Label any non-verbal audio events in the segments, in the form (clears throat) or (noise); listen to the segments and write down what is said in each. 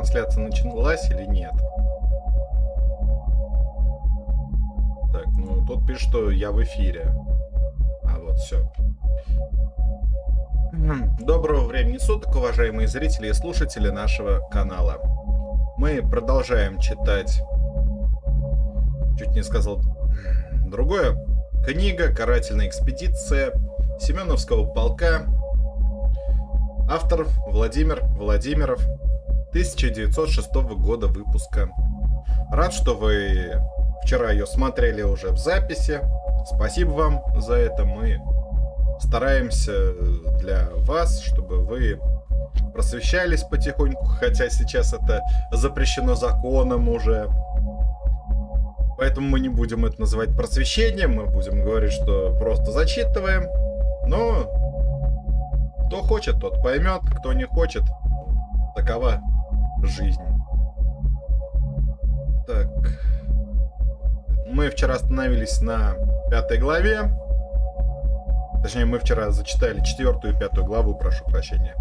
трансляция началась или нет. Так, ну тут пишет, что я в эфире. А вот все. (clears throat) Доброго времени суток, уважаемые зрители и слушатели нашего канала. Мы продолжаем читать, чуть не сказал (clears throat) другое, книга «Карательная экспедиция» Семеновского полка. Автор Владимир Владимиров, 1906 года выпуска. Рад, что вы вчера ее смотрели уже в записи. Спасибо вам за это. Мы стараемся для вас, чтобы вы просвещались потихоньку, хотя сейчас это запрещено законом уже. Поэтому мы не будем это называть просвещением, мы будем говорить, что просто зачитываем. Но кто хочет, тот поймет, кто не хочет, такова жизнь. Так. Мы вчера остановились на пятой главе. Точнее, мы вчера зачитали четвертую и пятую главу, прошу прощения.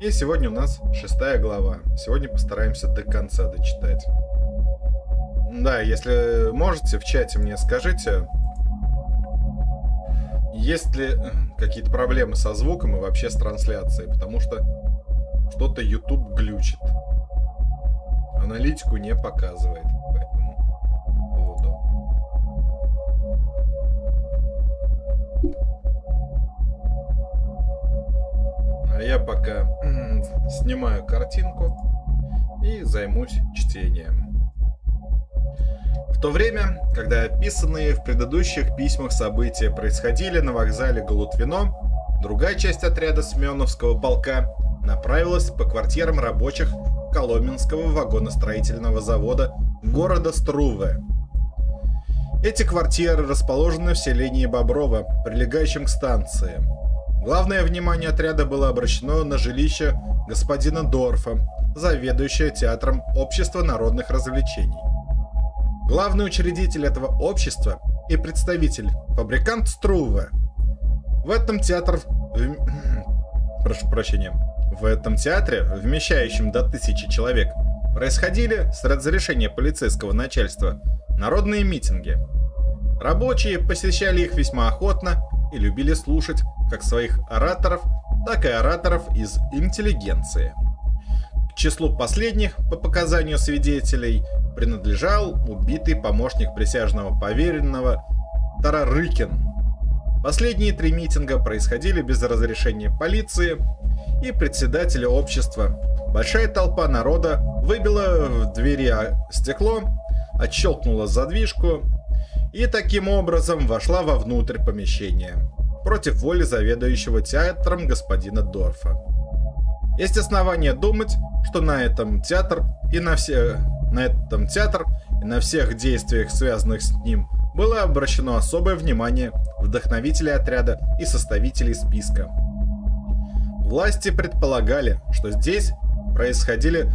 И сегодня у нас шестая глава. Сегодня постараемся до конца дочитать. Да, если можете, в чате мне скажите, есть ли э, какие-то проблемы со звуком и вообще с трансляцией, потому что что-то YouTube глючит. Аналитику не показывает, поэтому буду. А я пока снимаю картинку и займусь чтением. В то время, когда описанные в предыдущих письмах события происходили на вокзале Голутвино, другая часть отряда Семеновского полка направилась по квартирам рабочих Коломенского вагоностроительного завода города Струве. Эти квартиры расположены в селении Боброво, прилегающем к станции. Главное внимание отряда было обращено на жилище господина Дорфа, заведующего театром Общества народных развлечений. Главный учредитель этого общества и представитель, фабрикант Струве. В этом театр... (clears throat) Прошу прощения. В этом театре, вмещающем до тысячи человек, происходили с разрешения полицейского начальства народные митинги. Рабочие посещали их весьма охотно и любили слушать как своих ораторов, так и ораторов из интеллигенции. К числу последних, по показанию свидетелей, принадлежал убитый помощник присяжного поверенного Тарарыкин. Последние три митинга происходили без разрешения полиции и председателя общества. Большая толпа народа выбила в двери стекло, отщелкнула задвижку и таким образом вошла вовнутрь помещения против воли заведующего театром господина Дорфа. Есть основания думать, что на этом театр и на все на этом театр и на всех действиях, связанных с ним, было обращено особое внимание вдохновителей отряда и составителей списка. Власти предполагали, что здесь происходили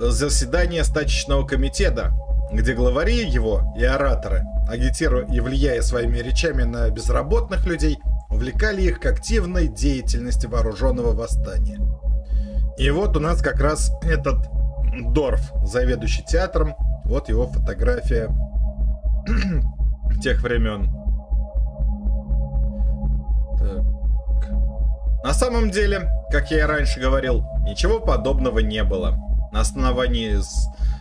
заседания стачечного комитета, где главари его и ораторы, агитируя и влияя своими речами на безработных людей, увлекали их к активной деятельности вооруженного восстания. И вот у нас как раз этот Дорф, заведующий театром. Вот его фотография (clears throat) тех времен. Так. На самом деле, как я и раньше говорил, ничего подобного не было. На основании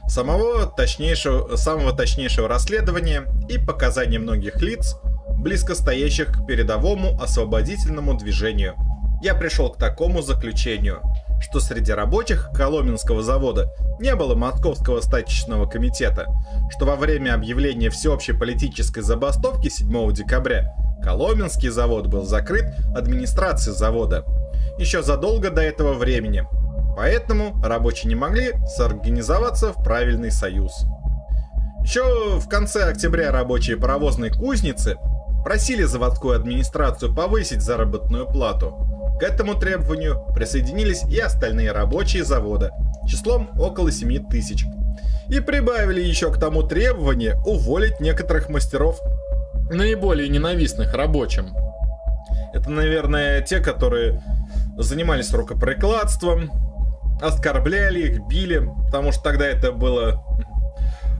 самого точнейшего, самого точнейшего расследования и показаний многих лиц, близко стоящих к передовому освободительному движению, я пришел к такому заключению – что среди рабочих Коломенского завода не было Московского стачечного комитета, что во время объявления всеобщей политической забастовки 7 декабря Коломенский завод был закрыт администрацией завода. Еще задолго до этого времени, поэтому рабочие не могли сорганизоваться в правильный союз. Еще в конце октября рабочие паровозной кузницы просили заводскую администрацию повысить заработную плату, к этому требованию присоединились и остальные рабочие завода, числом около 7 тысяч. И прибавили еще к тому требование уволить некоторых мастеров, наиболее ненавистных рабочим. Это, наверное, те, которые занимались рукоприкладством, оскорбляли их, били, потому что тогда это было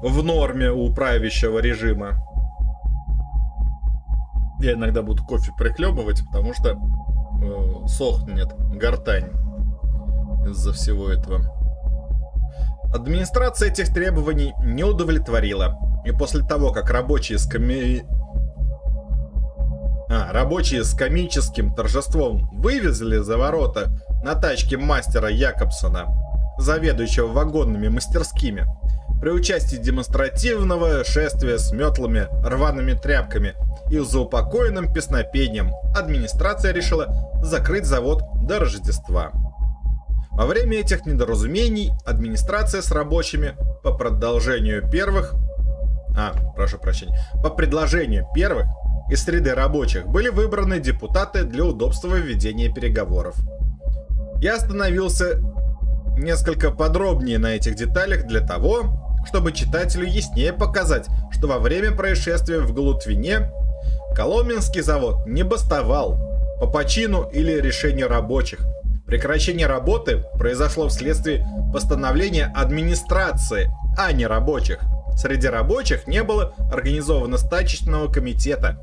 в норме у правящего режима. Я иногда буду кофе прихлебывать, потому что сохнет гортань из-за всего этого. Администрация этих требований не удовлетворила. И после того, как рабочие с коми... а, рабочие с комическим торжеством вывезли за ворота на тачке мастера Якобсона, заведующего вагонными мастерскими, при участии демонстративного шествия с метлами, рваными тряпками и заупокоенным песнопением администрация решила закрыть завод до Рождества. Во время этих недоразумений администрация с рабочими по продолжению первых... А, прошу прощения. По предложению первых из среды рабочих были выбраны депутаты для удобства ведения переговоров. Я остановился несколько подробнее на этих деталях для того, чтобы читателю яснее показать, что во время происшествия в Галутвине Коломенский завод не бастовал по почину или решению рабочих. Прекращение работы произошло вследствие постановления администрации, а не рабочих. Среди рабочих не было организовано стачечного комитета,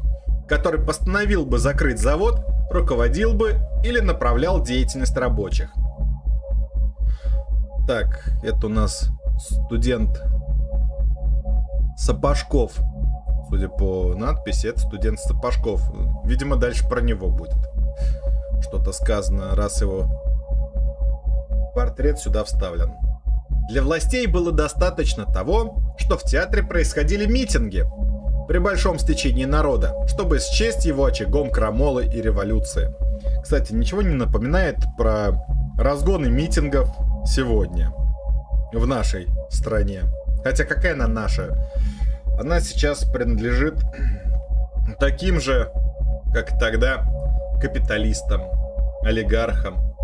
который постановил бы закрыть завод, руководил бы или направлял деятельность рабочих. Так, это у нас студент Сапожков. Судя по надписи, это студент Сапожков. Видимо, дальше про него будет что-то сказано, раз его портрет сюда вставлен. Для властей было достаточно того, что в театре происходили митинги при большом стечении народа, чтобы счесть его очагом крамолы и революции. Кстати, ничего не напоминает про разгоны митингов сегодня в нашей стране. Хотя какая она наша? Она сейчас принадлежит таким же, как тогда, капиталистам, олигархам.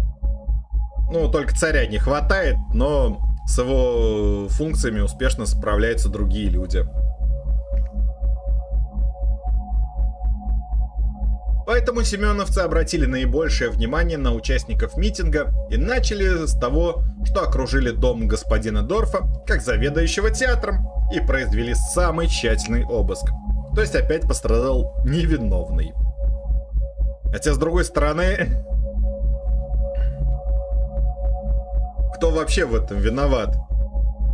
Ну, только царя не хватает, но с его функциями успешно справляются другие люди. Поэтому семеновцы обратили наибольшее внимание на участников митинга и начали с того, что окружили дом господина Дорфа как заведующего театром и произвели самый тщательный обыск. То есть опять пострадал невиновный. Хотя с другой стороны, кто вообще в этом виноват?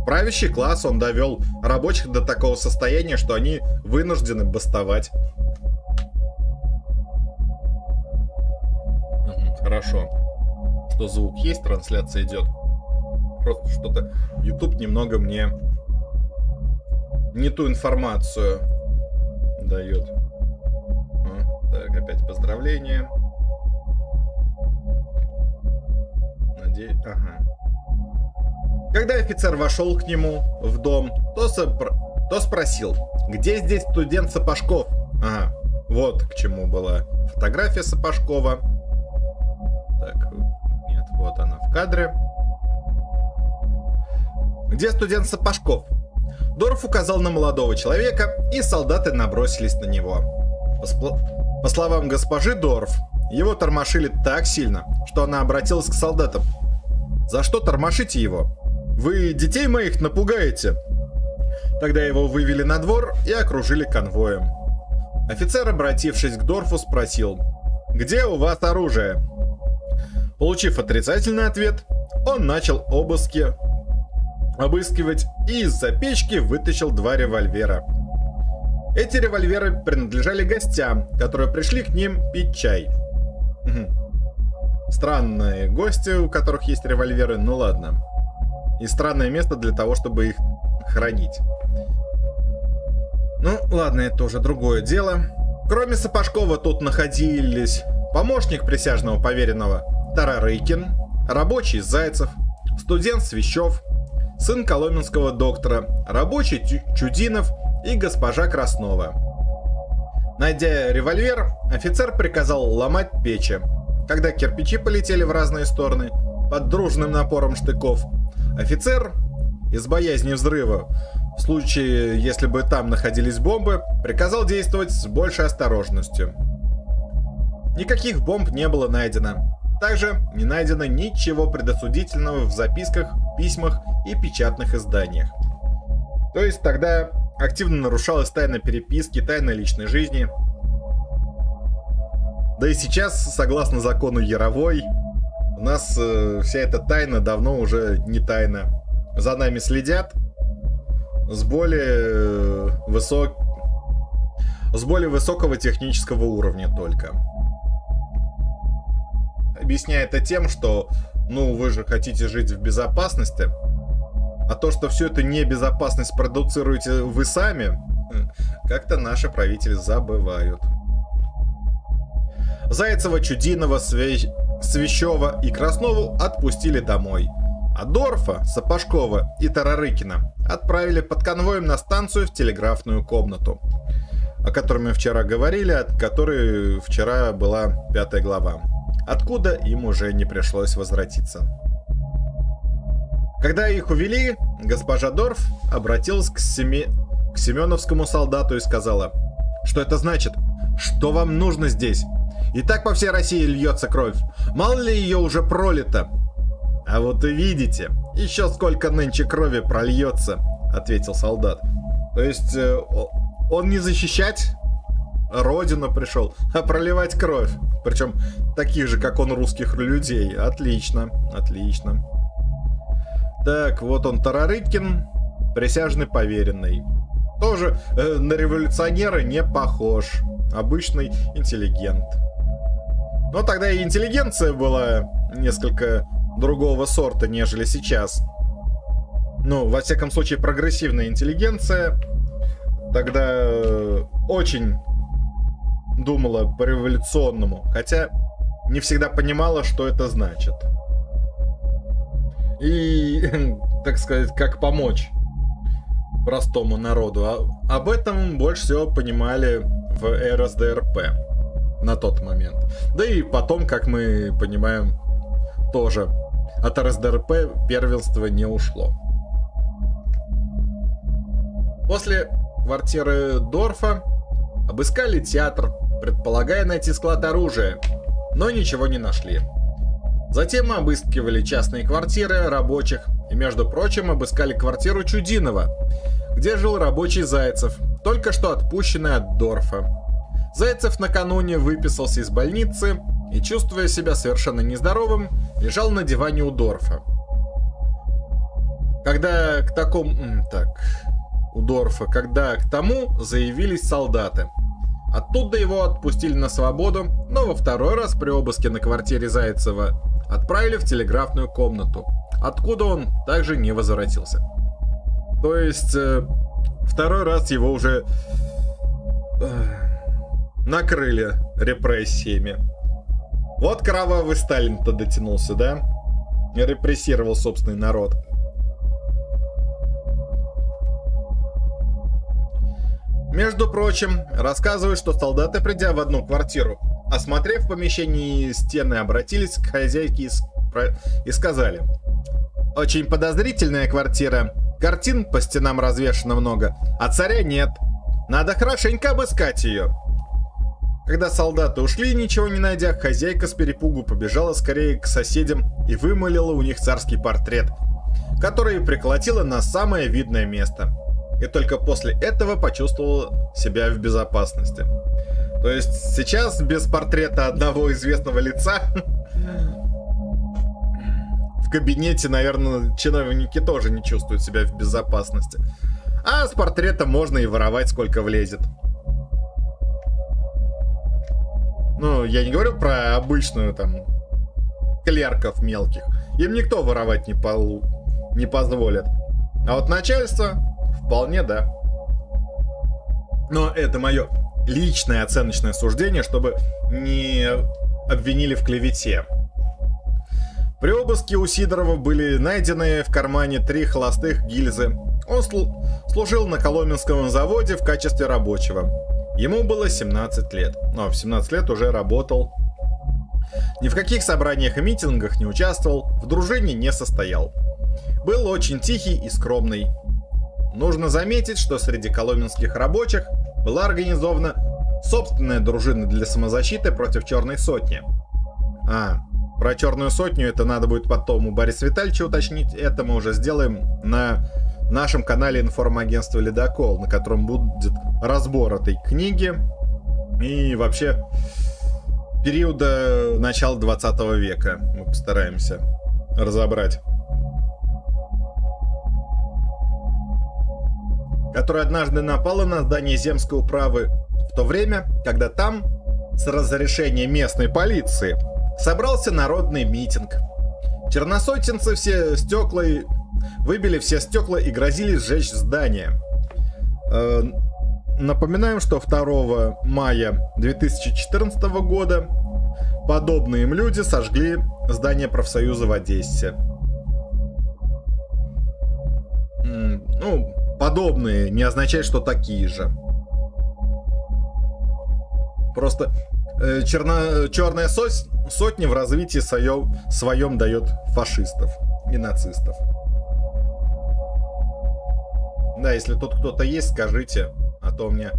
Правящий класс он довел рабочих до такого состояния, что они вынуждены бастовать. Хорошо. Что звук есть, трансляция идет. Просто что-то YouTube немного мне не ту информацию дает. А, так, опять поздравления. Надеюсь, ага. Когда офицер вошел к нему в дом, то, сопр... то спросил, где здесь студент Сапожков? Ага, вот к чему была фотография Сапожкова. Так, нет, вот она в кадре. Где студент Сапожков? Дорф указал на молодого человека, и солдаты набросились на него. По, по словам госпожи Дорф, его тормошили так сильно, что она обратилась к солдатам. «За что тормошите его? Вы детей моих напугаете!» Тогда его вывели на двор и окружили конвоем. Офицер, обратившись к Дорфу, спросил, «Где у вас оружие?» Получив отрицательный ответ, он начал обыски обыскивать и из-за печки вытащил два револьвера. Эти револьверы принадлежали гостям, которые пришли к ним пить чай. Угу. Странные гости, у которых есть револьверы, ну ладно. И странное место для того, чтобы их хранить. Ну, ладно, это уже другое дело. Кроме Сапожкова тут находились помощник присяжного поверенного Тарарыкин, рабочий Зайцев, студент Свящев, сын коломенского доктора, рабочий Чудинов и госпожа Краснова. Найдя револьвер, офицер приказал ломать печи. Когда кирпичи полетели в разные стороны, под дружным напором штыков, офицер, из боязни взрыва, в случае, если бы там находились бомбы, приказал действовать с большей осторожностью. Никаких бомб не было найдено. Также не найдено ничего предосудительного в записках, письмах и печатных изданиях. То есть тогда активно нарушалась тайна переписки, тайна личной жизни. Да и сейчас, согласно закону Яровой, у нас э, вся эта тайна давно уже не тайна. За нами следят с более э, высок... с более высокого технического уровня только. Объясняя это тем, что, ну, вы же хотите жить в безопасности, а то, что все это небезопасность продуцируете вы сами, как-то наши правители забывают. Зайцева, Чудинова, Све... Свящева и Краснову отпустили домой. А Дорфа, Сапожкова и Тарарыкина отправили под конвоем на станцию в телеграфную комнату, о которой мы вчера говорили, от которой вчера была пятая глава, откуда им уже не пришлось возвратиться. Когда их увели, госпожа Дорф обратилась к, Семи... к семеновскому солдату и сказала, что это значит, что вам нужно здесь. И так по всей России льется кровь. Мало ли ее уже пролито. А вот и видите, еще сколько нынче крови прольется, ответил солдат. То есть э, он не защищать родину пришел, а проливать кровь. Причем таких же, как он, русских людей. Отлично, отлично. Так, вот он Тарарыкин, присяжный поверенный. Тоже э, на революционера не похож. Обычный интеллигент. Но тогда и интеллигенция была несколько другого сорта, нежели сейчас. Ну, во всяком случае, прогрессивная интеллигенция тогда э, очень думала по-революционному, хотя не всегда понимала, что это значит и, (laughs) так сказать, как помочь простому народу. А, об этом больше всего понимали в РСДРП на тот момент. Да и потом, как мы понимаем, тоже от РСДРП первенство не ушло. После квартиры Дорфа обыскали театр, предполагая найти склад оружия, но ничего не нашли. Затем мы обыскивали частные квартиры рабочих и, между прочим, обыскали квартиру Чудинова, где жил рабочий Зайцев, только что отпущенный от Дорфа. Зайцев накануне выписался из больницы и, чувствуя себя совершенно нездоровым, лежал на диване у Дорфа. Когда к такому... Так... У Дорфа, когда к тому заявились солдаты. Оттуда его отпустили на свободу, но во второй раз при обыске на квартире Зайцева отправили в телеграфную комнату, откуда он также не возвратился. То есть, э, второй раз его уже э, накрыли репрессиями. Вот кровавый Сталин-то дотянулся, да? Репрессировал собственный народ. Между прочим, рассказывают, что солдаты, придя в одну квартиру, Осмотрев помещение стены, обратились к хозяйке и, и сказали. Очень подозрительная квартира. Картин по стенам развешено много, а царя нет. Надо хорошенько обыскать ее. Когда солдаты ушли, ничего не найдя, хозяйка с перепугу побежала скорее к соседям и вымолила у них царский портрет, который приколотила на самое видное место. И только после этого почувствовала себя в безопасности. То есть сейчас без портрета одного известного лица в кабинете, наверное, чиновники тоже не чувствуют себя в безопасности. А с портрета можно и воровать сколько влезет. Ну, я не говорю про обычную там клерков мелких. Им никто воровать не, пол... не позволит. А вот начальство вполне да. Но это мое личное оценочное суждение, чтобы не обвинили в клевете. При обыске у Сидорова были найдены в кармане три холостых гильзы. Он слу служил на Коломенском заводе в качестве рабочего. Ему было 17 лет, но в 17 лет уже работал. Ни в каких собраниях и митингах не участвовал, в дружине не состоял. Был очень тихий и скромный. Нужно заметить, что среди коломенских рабочих была организована собственная дружина для самозащиты против Черной Сотни. А, про черную сотню это надо будет потом у Бориса Витальевича уточнить. Это мы уже сделаем на нашем канале информагентства Ледокол, на котором будет разбор этой книги и вообще периода начала 20 века. Мы постараемся разобрать. Которая однажды напала на здание земской управы в то время, когда там, с разрешения местной полиции, собрался народный митинг. Черносотенцы все стекла и... выбили все стекла и грозили сжечь здание. Э, напоминаем, что 2 мая 2014 года подобные им люди сожгли здание профсоюза в Одессе. Ну, подобные не означает, что такие же. Просто э, черно, черная сось, сотня в развитии своем, своем дает фашистов и нацистов. Да, если тут кто-то есть, скажите, а то у меня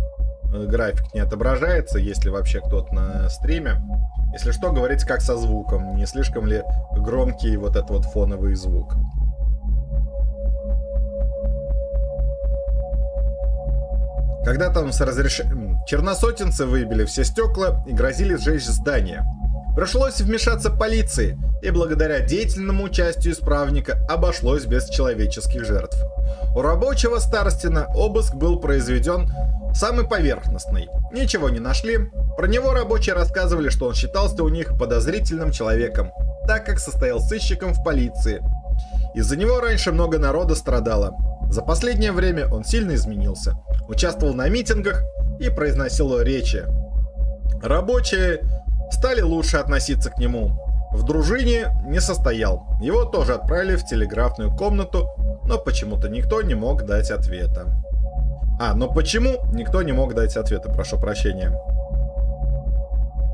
э, график не отображается, если вообще кто-то на стриме. Если что, говорите как со звуком, не слишком ли громкий вот этот вот фоновый звук. Когда там с разрешением... Черносотенцы выбили все стекла и грозили сжечь здание. Пришлось вмешаться полиции, и благодаря деятельному участию исправника обошлось без человеческих жертв. У рабочего Старостина обыск был произведен самый поверхностный. Ничего не нашли. Про него рабочие рассказывали, что он считался у них подозрительным человеком, так как состоял сыщиком в полиции. Из-за него раньше много народа страдало. За последнее время он сильно изменился участвовал на митингах и произносил речи. Рабочие стали лучше относиться к нему. В дружине не состоял. Его тоже отправили в телеграфную комнату, но почему-то никто не мог дать ответа. А, но почему никто не мог дать ответа, прошу прощения.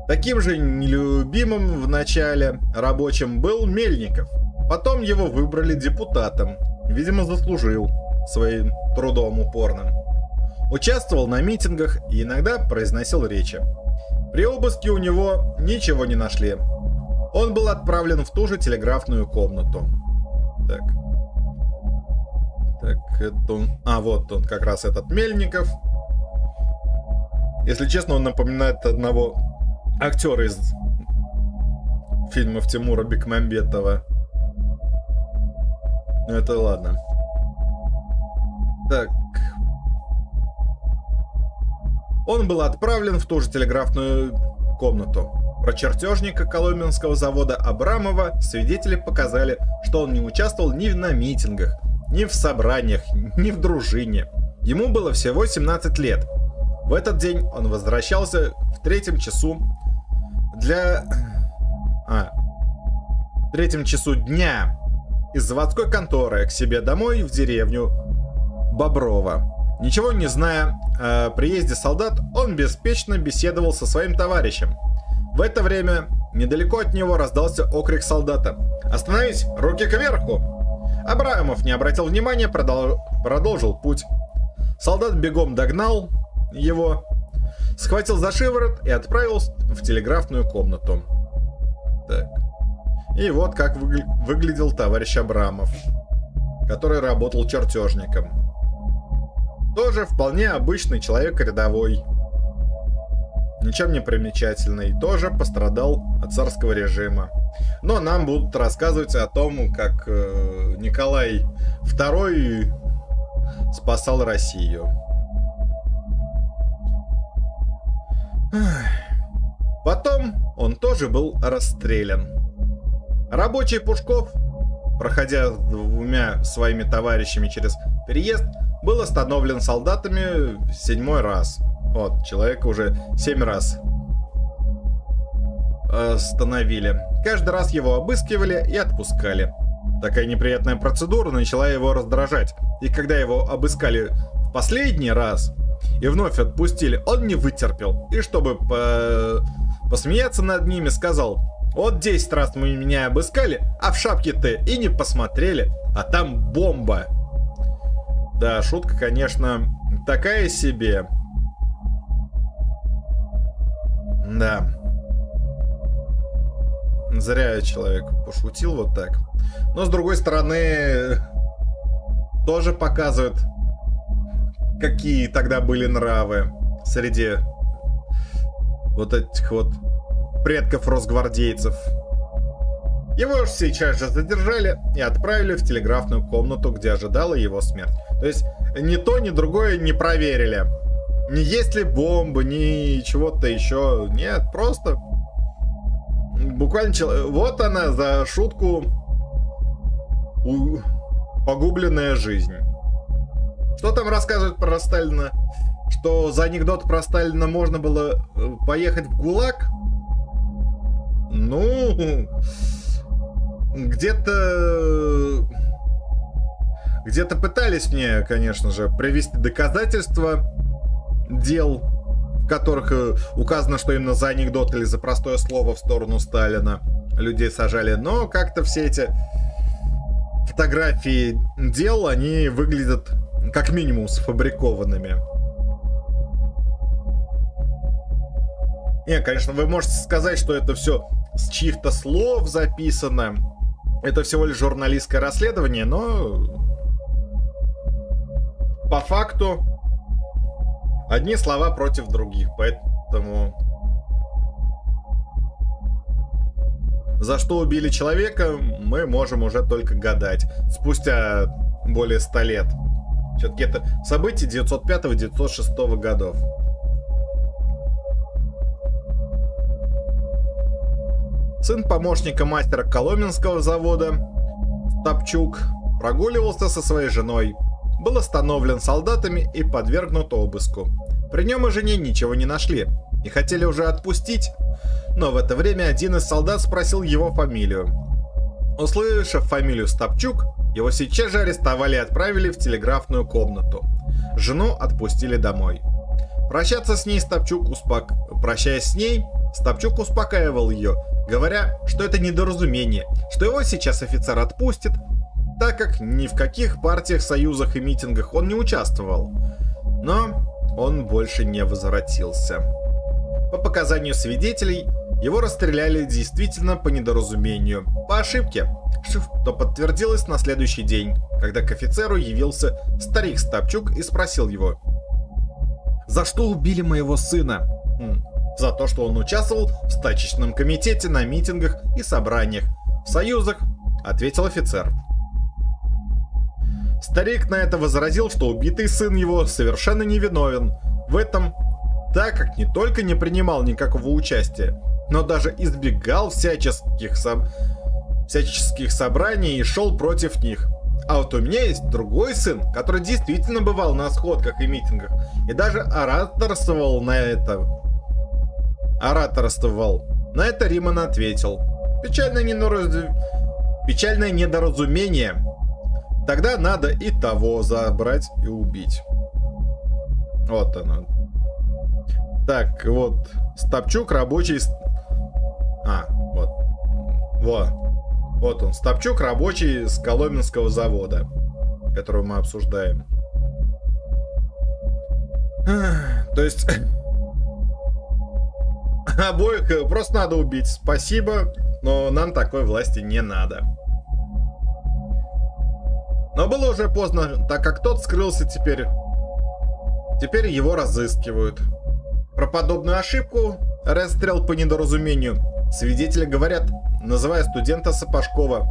Таким же нелюбимым в начале рабочим был Мельников. Потом его выбрали депутатом. Видимо, заслужил своим трудом упорным. Участвовал на митингах и иногда произносил речи. При обыске у него ничего не нашли. Он был отправлен в ту же телеграфную комнату. Так. Так, это он... А, вот он, как раз этот Мельников. Если честно, он напоминает одного актера из фильмов Тимура Бекмамбетова. Ну это ладно. Так, он был отправлен в ту же телеграфную комнату. Про чертежника Коломенского завода Абрамова свидетели показали, что он не участвовал ни на митингах, ни в собраниях, ни в дружине. Ему было всего 17 лет. В этот день он возвращался в третьем часу для... А, в третьем часу дня из заводской конторы к себе домой в деревню Боброва. Ничего не зная о приезде солдат, он беспечно беседовал со своим товарищем. В это время недалеко от него раздался окрик солдата. «Остановись! Руки кверху!» Абраамов не обратил внимания, продол... продолжил путь. Солдат бегом догнал его, схватил за шиворот и отправил в телеграфную комнату. Так. И вот как выгля... выглядел товарищ Абрамов, который работал чертежником. Тоже вполне обычный человек рядовой. Ничем не примечательный. Тоже пострадал от царского режима. Но нам будут рассказывать о том, как э, Николай II спасал Россию. Потом он тоже был расстрелян. Рабочий Пушков, проходя двумя своими товарищами через переезд, был остановлен солдатами седьмой раз. Вот, человека уже семь раз остановили. Каждый раз его обыскивали и отпускали. Такая неприятная процедура начала его раздражать. И когда его обыскали в последний раз и вновь отпустили, он не вытерпел. И чтобы по... посмеяться над ними, сказал, вот 10 раз мы меня обыскали, а в шапке-то и не посмотрели, а там бомба. Да, шутка, конечно, такая себе. Да. Зря человек пошутил вот так. Но с другой стороны, тоже показывает, какие тогда были нравы среди вот этих вот предков росгвардейцев. Его сейчас же задержали и отправили в телеграфную комнату, где ожидала его смерть. То есть ни то, ни другое не проверили. Не есть ли бомбы, ни чего-то еще. Нет, просто буквально... Вот она за шутку погубленная жизнь. Что там рассказывают про Сталина? Что за анекдот про Сталина можно было э, поехать в ГУЛАГ? Ну, где-то... Где-то пытались мне, конечно же, привести доказательства дел, в которых э, указано, что именно за анекдот или за простое слово в сторону Сталина людей сажали. Но как-то все эти фотографии дел, они выглядят как минимум сфабрикованными. Не, конечно, вы можете сказать, что это все с чьих-то слов записано. Это всего лишь журналистское расследование, но по факту одни слова против других, поэтому за что убили человека, мы можем уже только гадать. Спустя более 100 лет. Все-таки это события 905-906 годов. Сын помощника мастера Коломенского завода, Топчук, прогуливался со своей женой. Был остановлен солдатами и подвергнут обыску. При нем и жене ничего не нашли. И хотели уже отпустить, но в это время один из солдат спросил его фамилию. Услышав фамилию Стопчук, его сейчас же арестовали и отправили в телеграфную комнату. Жену отпустили домой. Прощаться с ней Стопчук успок... Прощаясь с ней, Стопчук успокаивал ее, говоря, что это недоразумение, что его сейчас офицер отпустит, так как ни в каких партиях, союзах и митингах он не участвовал. Но он больше не возвратился. По показанию свидетелей, его расстреляли действительно по недоразумению, по ошибке, что подтвердилось на следующий день, когда к офицеру явился старик Стопчук и спросил его. «За что убили моего сына?» «За то, что он участвовал в стачечном комитете на митингах и собраниях, в союзах», — ответил офицер. Старик на это возразил, что убитый сын его совершенно невиновен в этом, так как не только не принимал никакого участия, но даже избегал всяческих, со... всяческих собраний и шел против них. А вот у меня есть другой сын, который действительно бывал на сходках и митингах, и даже ораторствовал на это. Ораторствовал. На это Риман ответил. Печальное, недораз... Печальное недоразумение. Тогда надо и того забрать и убить. Вот оно. Так, вот. Стопчук рабочий а, вот. Вот. Вот он, Стопчук, рабочий с Коломенского завода, которого мы обсуждаем. То есть... (laughs) Обоих просто надо убить. Спасибо, но нам такой власти не надо. Но было уже поздно, так как тот скрылся теперь. Теперь его разыскивают. Про подобную ошибку, расстрел по недоразумению, Свидетели говорят, называя студента Сапожкова.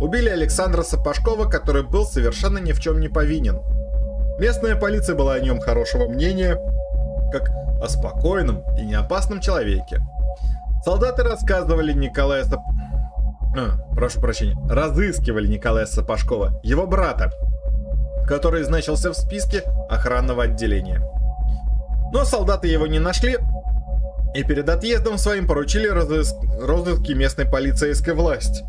Убили Александра Сапожкова, который был совершенно ни в чем не повинен. Местная полиция была о нем хорошего мнения, как о спокойном и неопасном человеке. Солдаты рассказывали Николая Сап... а, прошу прощения, разыскивали Николая Сапожкова, его брата, который значился в списке охранного отделения. Но солдаты его не нашли, и перед отъездом своим поручили розыск... розыски местной полицейской власти.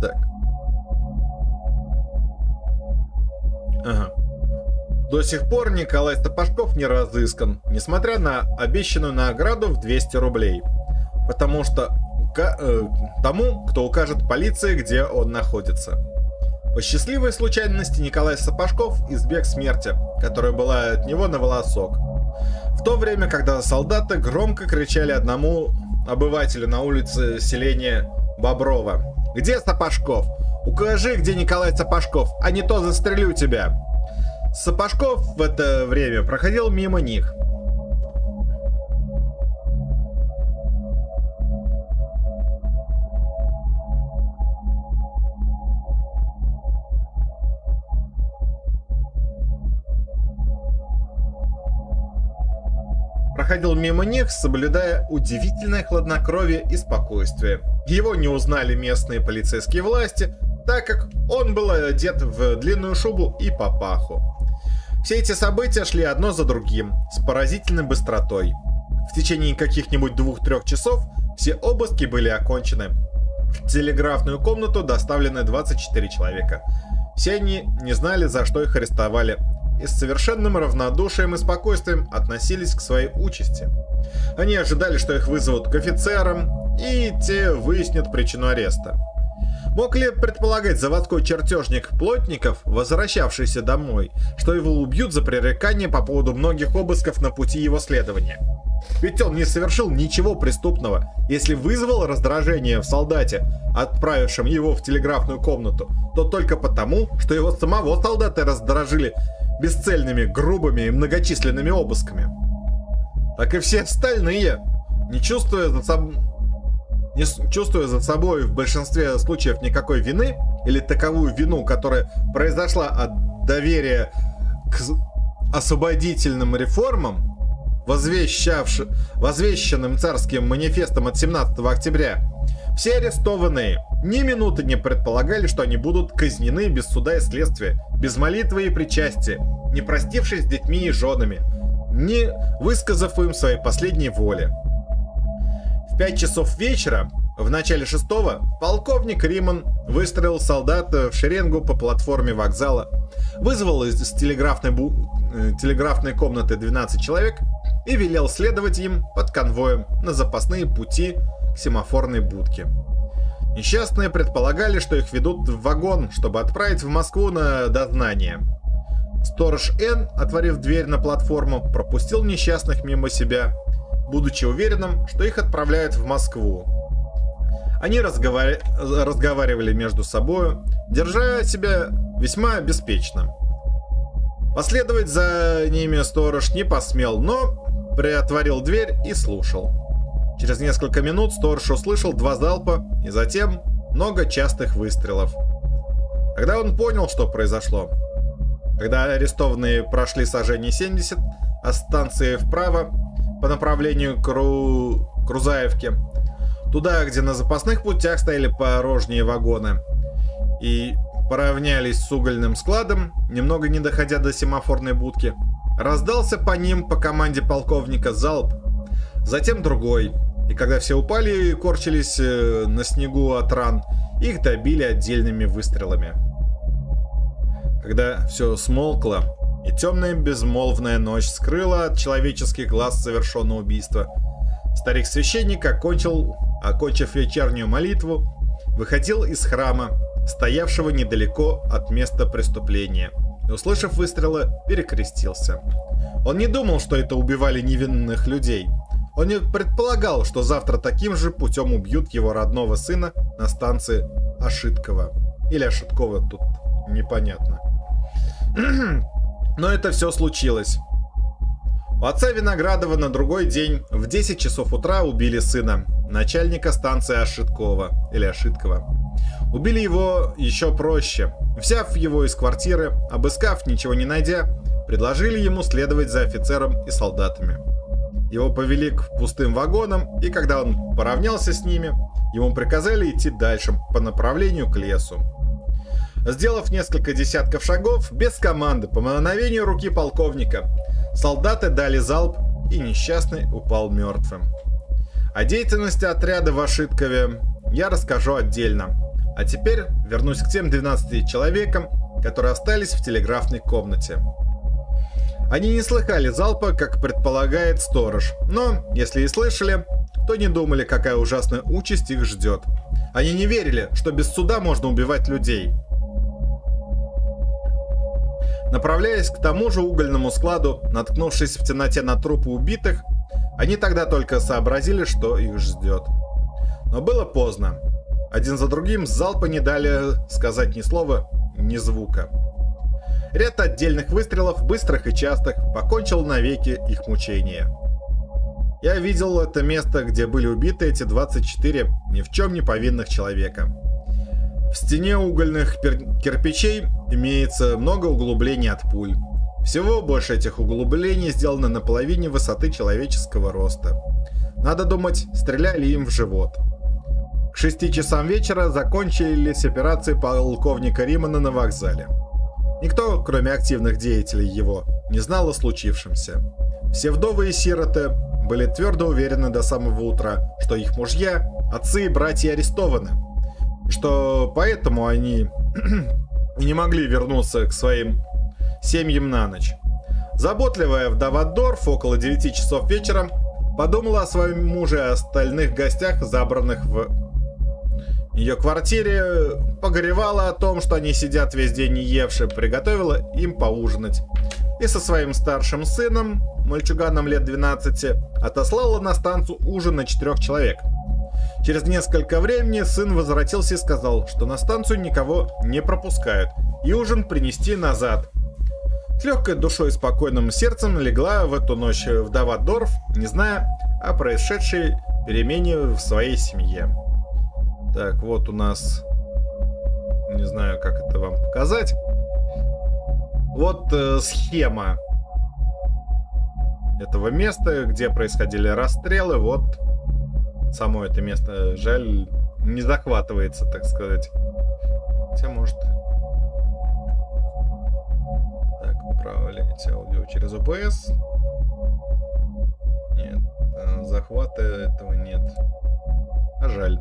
Так. Ага. До сих пор Николай Стопашков не разыскан, несмотря на обещанную награду в 200 рублей. Потому что э, тому, кто укажет полиции, где он находится. По счастливой случайности Николай Сапожков избег смерти, которая была от него на волосок. В то время, когда солдаты громко кричали одному обывателю на улице селения Боброва. «Где Сапожков? Укажи, где Николай Сапожков, а не то застрелю тебя!» Сапожков в это время проходил мимо них. проходил мимо них, соблюдая удивительное хладнокровие и спокойствие. Его не узнали местные полицейские власти, так как он был одет в длинную шубу и папаху. Все эти события шли одно за другим, с поразительной быстротой. В течение каких-нибудь двух-трех часов все обыски были окончены. В телеграфную комнату доставлены 24 человека. Все они не знали, за что их арестовали, и с совершенным равнодушием и спокойствием относились к своей участи. Они ожидали, что их вызовут к офицерам, и те выяснят причину ареста. Мог ли предполагать заводской чертежник Плотников, возвращавшийся домой, что его убьют за пререкание по поводу многих обысков на пути его следования? Ведь он не совершил ничего преступного, если вызвал раздражение в солдате, отправившем его в телеграфную комнату, то только потому, что его самого солдаты раздражили бесцельными, грубыми и многочисленными обысками. Так и все остальные, не чувствуя за собой не чувствуя за собой в большинстве случаев никакой вины, или таковую вину, которая произошла от доверия к освободительным реформам, возвещенным царским манифестом от 17 октября, все арестованные ни минуты не предполагали, что они будут казнены без суда и следствия, без молитвы и причастия, не простившись с детьми и женами, не высказав им своей последней воли. В 5 часов вечера, в начале шестого, полковник Риман выстроил солдат в шеренгу по платформе вокзала, вызвал из телеграфной, бу... Э, телеграфной комнаты 12 человек и велел следовать им под конвоем на запасные пути к семафорной будке. Несчастные предполагали, что их ведут в вагон, чтобы отправить в Москву на дознание. Сторож Н, отворив дверь на платформу, пропустил несчастных мимо себя, будучи уверенным, что их отправляют в Москву. Они разговар... разговаривали между собой, держа себя весьма беспечно. Последовать за ними сторож не посмел, но приотворил дверь и слушал. Через несколько минут сторож услышал два залпа и затем много частых выстрелов. Тогда он понял, что произошло. Когда арестованные прошли сожжение 70, а станции вправо по направлению к Ру... Крузаевке, туда, где на запасных путях стояли порожние вагоны, и поравнялись с угольным складом, немного не доходя до семафорной будки, раздался по ним по команде полковника залп, затем другой, и когда все упали и корчились э, на снегу от ран, их добили отдельными выстрелами. Когда все смолкло, и темная безмолвная ночь скрыла от человеческих глаз совершенное убийство, старик-священник окончил, окончив вечернюю молитву, выходил из храма, стоявшего недалеко от места преступления, и, услышав выстрелы, перекрестился. Он не думал, что это убивали невинных людей – он не предполагал, что завтра таким же путем убьют его родного сына на станции Ошиткова. Или Ошиткова, тут непонятно. (clears throat) Но это все случилось. У отца Виноградова на другой день в 10 часов утра убили сына, начальника станции Ошиткова или Ошиткова. Убили его еще проще. Взяв его из квартиры, обыскав, ничего не найдя, предложили ему следовать за офицером и солдатами. Его повели к пустым вагонам, и когда он поравнялся с ними, ему приказали идти дальше по направлению к лесу. Сделав несколько десятков шагов, без команды, по мановению руки полковника, солдаты дали залп, и несчастный упал мертвым. О деятельности отряда в Ашиткове я расскажу отдельно. А теперь вернусь к тем 12 человекам, которые остались в телеграфной комнате. Они не слыхали залпа, как предполагает сторож, но, если и слышали, то не думали, какая ужасная участь их ждет. Они не верили, что без суда можно убивать людей. Направляясь к тому же угольному складу, наткнувшись в темноте на трупы убитых, они тогда только сообразили, что их ждет. Но было поздно. Один за другим залпы не дали сказать ни слова, ни звука. Ряд отдельных выстрелов, быстрых и частых, покончил навеки их мучения. Я видел это место, где были убиты эти 24 ни в чем не повинных человека. В стене угольных кирпичей имеется много углублений от пуль. Всего больше этих углублений сделано на половине высоты человеческого роста. Надо думать, стреляли им в живот. К 6 часам вечера закончились операции полковника Римана на вокзале. Никто, кроме активных деятелей его, не знал о случившемся. Все вдовы и сироты были твердо уверены до самого утра, что их мужья, отцы и братья арестованы, что поэтому они (clears throat) не могли вернуться к своим семьям на ночь. Заботливая вдова Дорф около 9 часов вечера подумала о своем муже и остальных гостях, забранных в ее квартире, погоревала о том, что они сидят весь день не евши, приготовила им поужинать. И со своим старшим сыном, мальчуганом лет 12, отослала на станцию ужин на четырех человек. Через несколько времени сын возвратился и сказал, что на станцию никого не пропускают, и ужин принести назад. С легкой душой и спокойным сердцем легла в эту ночь вдова Дорф, не зная о происшедшей перемене в своей семье. Так, вот у нас... Не знаю, как это вам показать. Вот э, схема этого места, где происходили расстрелы. Вот само это место, жаль, не захватывается, так сказать. Хотя, может... Так, управлять аудио через OBS. Нет, э, захвата этого нет. А жаль.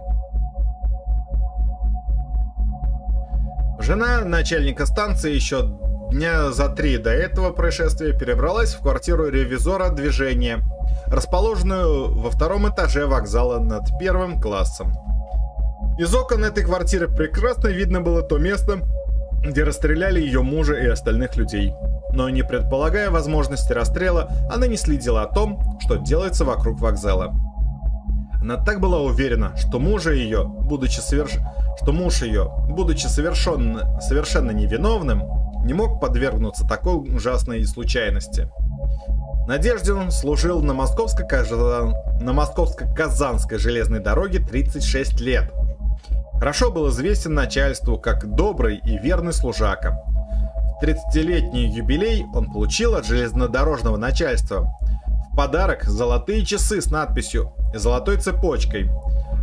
Жена начальника станции еще дня за три до этого происшествия перебралась в квартиру ревизора движения, расположенную во втором этаже вокзала над первым классом. Из окон этой квартиры прекрасно видно было то место, где расстреляли ее мужа и остальных людей. Но не предполагая возможности расстрела, она не следила о том, что делается вокруг вокзала. Она так была уверена, что мужа ее, будучи соверш... что муж ее, будучи совершенно, совершенно невиновным, не мог подвергнуться такой ужасной случайности. Надеждин служил на Московско-Казан... на Московско-Казанской железной дороге 36 лет. Хорошо был известен начальству как добрый и верный служака. В 30-летний юбилей он получил от железнодорожного начальства в подарок золотые часы с надписью «Золотой цепочкой»,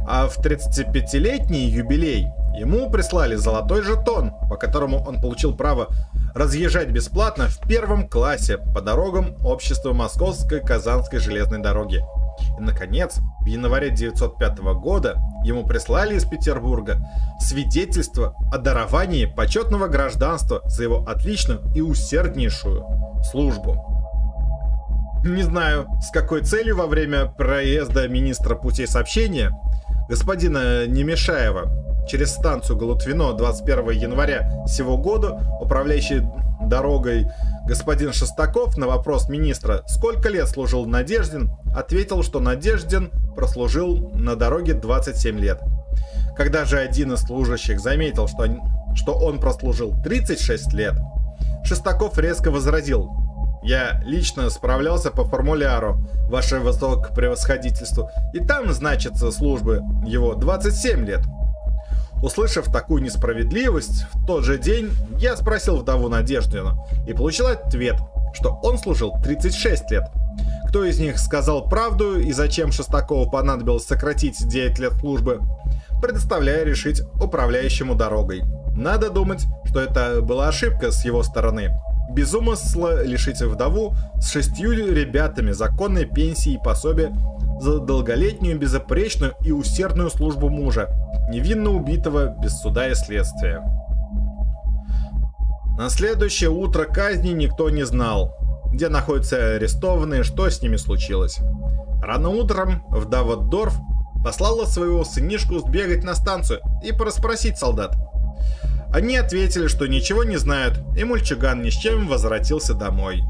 а в 35-летний юбилей ему прислали золотой жетон, по которому он получил право разъезжать бесплатно в первом классе по дорогам общества Московской Казанской железной дороги. И, наконец, в январе 1905 года ему прислали из Петербурга свидетельство о даровании почетного гражданства за его отличную и усерднейшую службу. Не знаю, с какой целью во время проезда министра путей сообщения господина Немешаева через станцию Галутвино 21 января сего года управляющий дорогой господин Шестаков на вопрос министра, сколько лет служил Надеждин, ответил, что Надеждин прослужил на дороге 27 лет. Когда же один из служащих заметил, что, что он прослужил 36 лет, Шестаков резко возразил, я лично справлялся по формуляру, ваше высокопревосходительство, и там значится службы его 27 лет. Услышав такую несправедливость, в тот же день я спросил вдову Надеждину и получил ответ, что он служил 36 лет. Кто из них сказал правду и зачем Шестакову понадобилось сократить 9 лет службы, предоставляю решить управляющему дорогой. Надо думать, что это была ошибка с его стороны. Без умысла лишить вдову с шестью ребятами законной пенсии и пособия за долголетнюю, безопречную и усердную службу мужа, невинно убитого без суда и следствия. На следующее утро казни никто не знал, где находятся арестованные, что с ними случилось. Рано утром вдова Дорф послала своего сынишку сбегать на станцию и порасспросить солдат. Они ответили, что ничего не знают, и мульчуган ни с чем возвратился домой.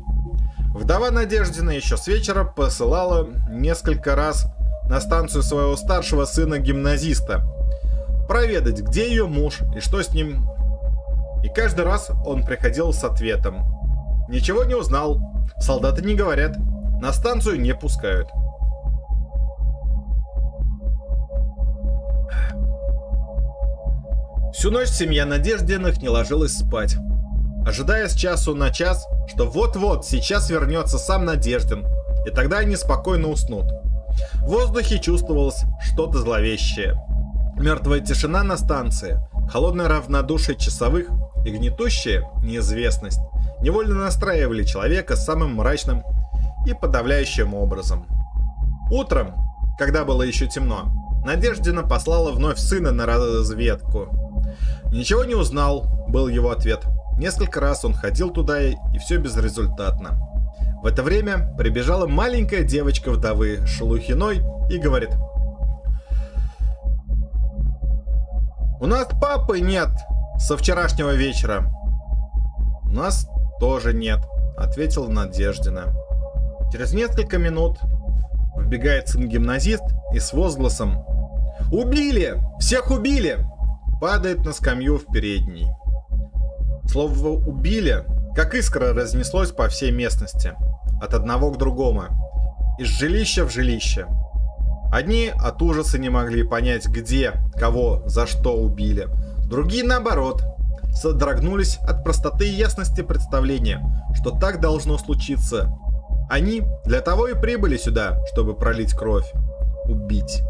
Вдова Надеждина еще с вечера посылала несколько раз на станцию своего старшего сына-гимназиста проведать, где ее муж и что с ним. И каждый раз он приходил с ответом. Ничего не узнал, солдаты не говорят, на станцию не пускают. Всю ночь семья Надеждиных не ложилась спать, ожидая с часу на час, что вот-вот сейчас вернется сам Надеждин, и тогда они спокойно уснут. В воздухе чувствовалось что-то зловещее. Мертвая тишина на станции, холодное равнодушие часовых и гнетущая неизвестность невольно настраивали человека самым мрачным и подавляющим образом. Утром, когда было еще темно, Надеждина послала вновь сына на разведку. «Ничего не узнал», был его ответ. Несколько раз он ходил туда, и все безрезультатно. В это время прибежала маленькая девочка вдовы Шелухиной и говорит. «У нас папы нет со вчерашнего вечера». «У нас тоже нет», — ответила Надеждина. Через несколько минут вбегает сын-гимназист и с возгласом «Убили! Всех убили!» падает на скамью в передней. Слово «убили» как искра разнеслось по всей местности, от одного к другому, из жилища в жилище. Одни от ужаса не могли понять, где, кого, за что убили. Другие, наоборот, содрогнулись от простоты и ясности представления, что так должно случиться. Они для того и прибыли сюда, чтобы пролить кровь. Убить.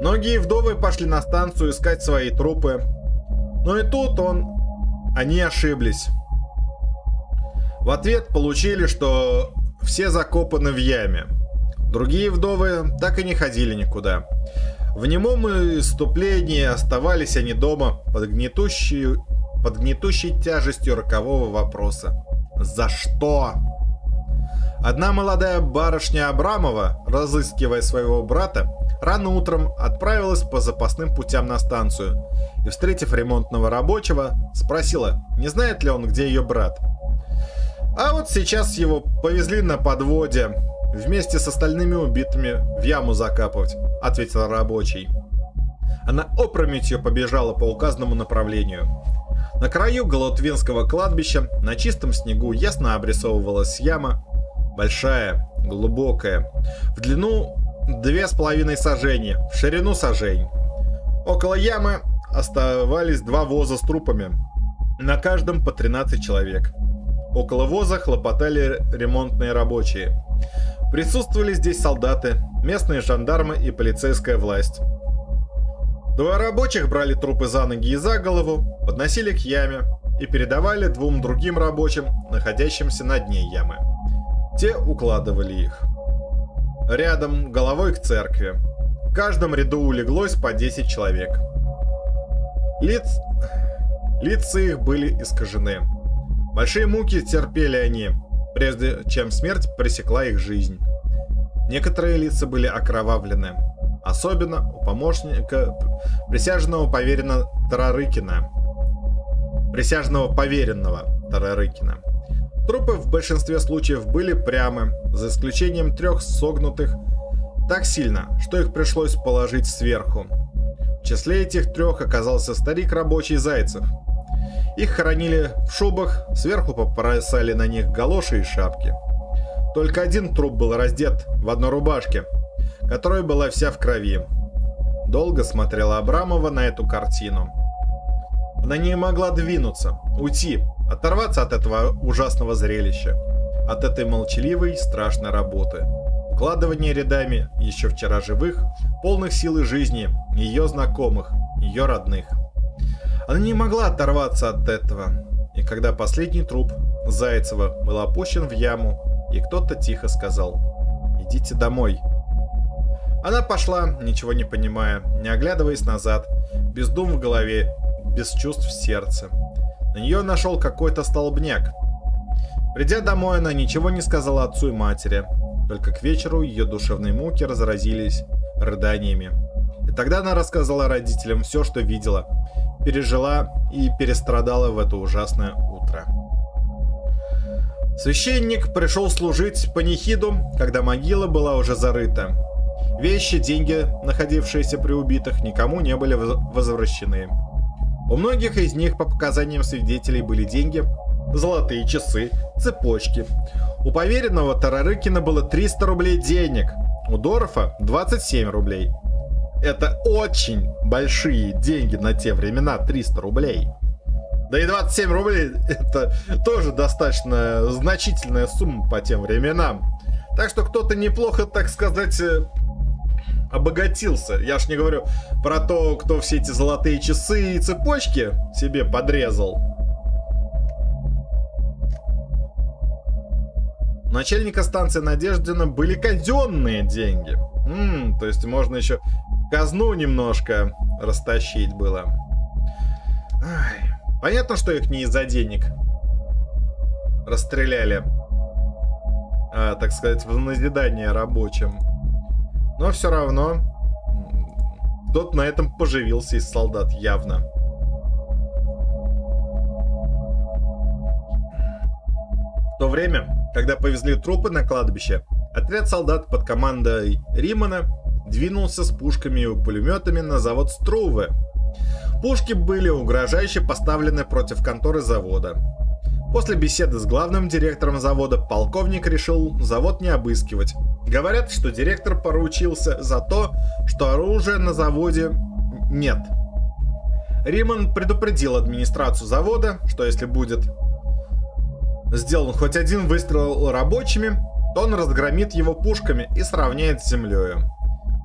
Многие вдовы пошли на станцию искать свои трупы. Но и тут он... Они ошиблись. В ответ получили, что все закопаны в яме. Другие вдовы так и не ходили никуда. В немом иступлении оставались они дома под гнетущей, под гнетущей тяжестью рокового вопроса. За что? Одна молодая барышня Абрамова, разыскивая своего брата, рано утром отправилась по запасным путям на станцию и, встретив ремонтного рабочего, спросила, не знает ли он, где ее брат. А вот сейчас его повезли на подводе вместе с остальными убитыми в яму закапывать, ответил рабочий. Она опрометью побежала по указанному направлению. На краю Голотвинского кладбища на чистом снегу ясно обрисовывалась яма, большая, глубокая, в длину две с половиной сажени, в ширину сажень. Около ямы оставались два воза с трупами, на каждом по 13 человек. Около воза хлопотали ремонтные рабочие. Присутствовали здесь солдаты, местные жандармы и полицейская власть. Двое рабочих брали трупы за ноги и за голову, подносили к яме и передавали двум другим рабочим, находящимся на дне ямы. Те укладывали их рядом, головой к церкви. В каждом ряду улеглось по 10 человек. Лиц... Лица их были искажены. Большие муки терпели они, прежде чем смерть пресекла их жизнь. Некоторые лица были окровавлены. Особенно у помощника присяжного поверенного Тарарыкина. Присяжного поверенного Тарарыкина. Трупы в большинстве случаев были прямы, за исключением трех согнутых так сильно, что их пришлось положить сверху. В числе этих трех оказался старик рабочий Зайцев. Их хоронили в шубах, сверху попоросали на них галоши и шапки. Только один труп был раздет в одной рубашке, которая была вся в крови. Долго смотрела Абрамова на эту картину. Она не могла двинуться, уйти, Оторваться от этого ужасного зрелища. От этой молчаливой, страшной работы. Укладывание рядами еще вчера живых, полных силы жизни, ее знакомых, ее родных. Она не могла оторваться от этого. И когда последний труп Зайцева был опущен в яму, и кто-то тихо сказал «Идите домой». Она пошла, ничего не понимая, не оглядываясь назад, без дум в голове, без чувств сердце. На нее нашел какой-то столбняк. Придя домой, она ничего не сказала отцу и матери. Только к вечеру ее душевные муки разразились рыданиями. И тогда она рассказала родителям все, что видела. пережила и перестрадала в это ужасное утро. Священник пришел служить панихиду, когда могила была уже зарыта. Вещи, деньги, находившиеся при убитых, никому не были возвращены. У многих из них, по показаниям свидетелей, были деньги, золотые часы, цепочки. У поверенного Тарарыкина было 300 рублей денег, у Дорфа 27 рублей. Это очень большие деньги на те времена, 300 рублей. Да и 27 рублей это тоже достаточно значительная сумма по тем временам. Так что кто-то неплохо, так сказать, э, обогатился. Я ж не говорю про то, кто все эти золотые часы и цепочки себе подрезал. Начальника станции Надеждина были казенные деньги. М -м, то есть можно еще казну немножко растащить было. Ай. Понятно, что их не из-за денег расстреляли. А, так сказать, в назидание рабочим. Но все равно тот на этом поживился из солдат явно. В то время, когда повезли трупы на кладбище, отряд солдат под командой Римана двинулся с пушками и пулеметами на завод Струве, Пушки были угрожающе поставлены против конторы завода. После беседы с главным директором завода полковник решил завод не обыскивать. Говорят, что директор поручился за то, что оружия на заводе нет. Риман предупредил администрацию завода, что если будет сделан хоть один выстрел рабочими, то он разгромит его пушками и сравняет с землей.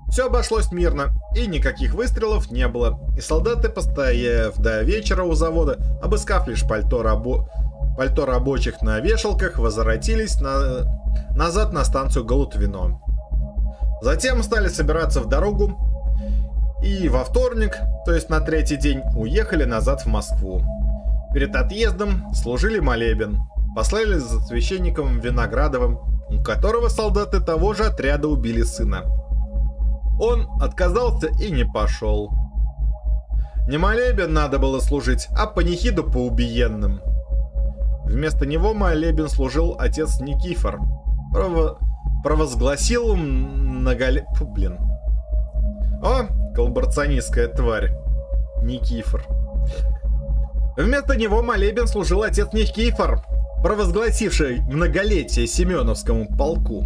Все обошлось мирно, и никаких выстрелов не было, и солдаты, постояв до вечера у завода, обыскав лишь пальто, рабо... пальто рабочих на вешалках, возвратились на... назад на станцию Галутвино. Затем стали собираться в дорогу, и во вторник, то есть на третий день, уехали назад в Москву. Перед отъездом служили молебен, послали за священником Виноградовым, у которого солдаты того же отряда убили сына. Он отказался и не пошел. Не молебен надо было служить, а панихиду по убиенным. Вместо него молебен служил отец Никифор. Прово... Провозгласил многоле... Фу, блин. О, коллаборационистская тварь. Никифор. Вместо него молебен служил отец Никифор, провозгласивший многолетие Семеновскому полку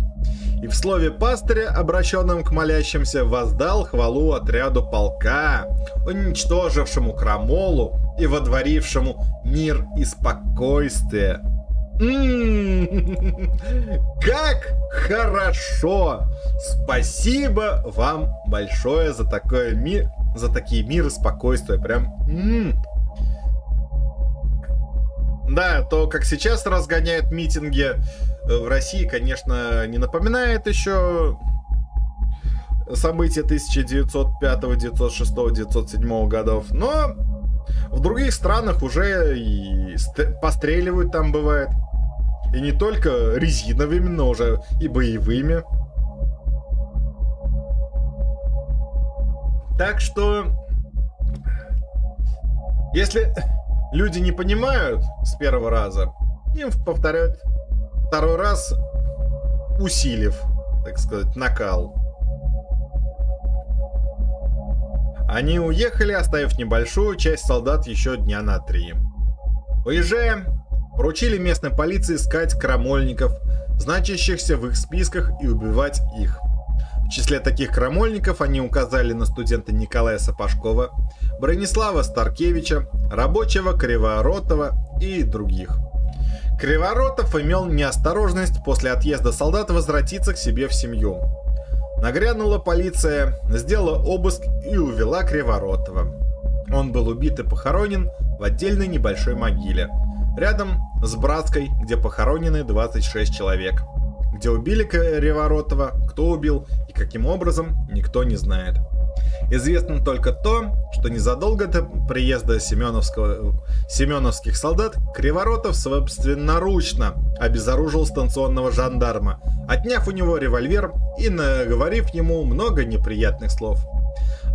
и в слове пастыря, обращенном к молящимся, воздал хвалу отряду полка, уничтожившему крамолу и водворившему мир и спокойствие. Как хорошо! Спасибо вам большое за такое мир, за такие мир и спокойствие. Прям. М-м. Да, то, как сейчас разгоняют митинги в России, конечно, не напоминает еще события 1905, 1906, 1907 годов, но в других странах уже и постреливают там бывает. И не только резиновыми, но уже и боевыми. Так что, если люди не понимают с первого раза, им повторяют второй раз усилив, так сказать, накал. Они уехали, оставив небольшую часть солдат еще дня на три. Уезжая, поручили местной полиции искать крамольников, значащихся в их списках, и убивать их. В числе таких крамольников они указали на студента Николая Сапожкова, Бронислава Старкевича, рабочего Криворотова и других – Криворотов имел неосторожность после отъезда солдат возвратиться к себе в семью. Нагрянула полиция, сделала обыск и увела Криворотова. Он был убит и похоронен в отдельной небольшой могиле, рядом с Братской, где похоронены 26 человек. Где убили Криворотова, кто убил и каким образом, никто не знает. Известно только то, что незадолго до приезда Семеновского, семеновских солдат Криворотов собственноручно обезоружил станционного жандарма, отняв у него револьвер и наговорив ему много неприятных слов.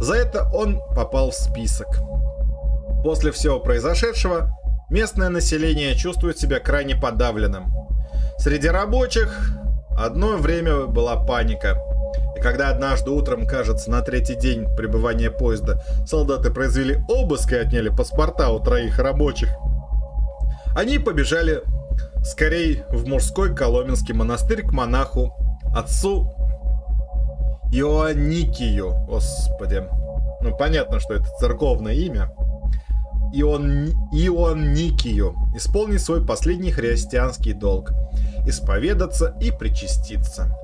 За это он попал в список. После всего произошедшего, местное население чувствует себя крайне подавленным. Среди рабочих одно время была паника. И когда однажды утром, кажется, на третий день пребывания поезда, солдаты произвели обыск и отняли паспорта у троих рабочих, они побежали скорее в мужской Коломенский монастырь к монаху, отцу Иоанникию, господи. Ну, понятно, что это церковное имя. Ион, Ионникию исполнить свой последний христианский долг, исповедаться и причаститься.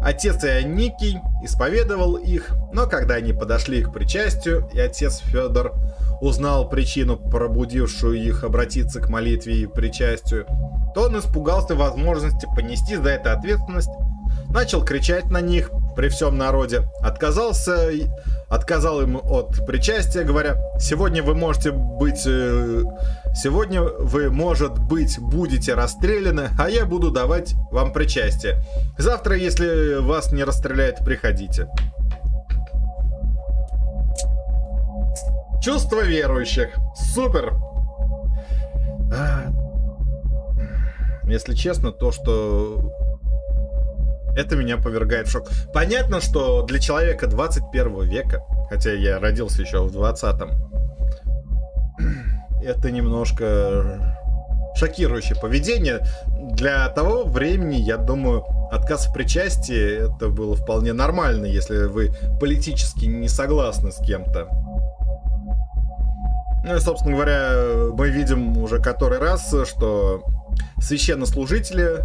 Отец Ионикий исповедовал их, но когда они подошли к причастию, и отец Федор узнал причину, пробудившую их обратиться к молитве и причастию, то он испугался возможности понести за это ответственность, начал кричать на них при всем народе, отказался, отказал им от причастия, говоря, сегодня вы можете быть, э, сегодня вы, может быть, будете расстреляны, а я буду давать вам причастие. Завтра, если вас не расстреляют, приходите. Чувство верующих. Супер. А, если честно, то, что это меня повергает в шок. Понятно, что для человека 21 века, хотя я родился еще в 20-м, это немножко шокирующее поведение. Для того времени, я думаю, отказ в причастии это было вполне нормально, если вы политически не согласны с кем-то. Ну и, собственно говоря, мы видим уже который раз, что священнослужители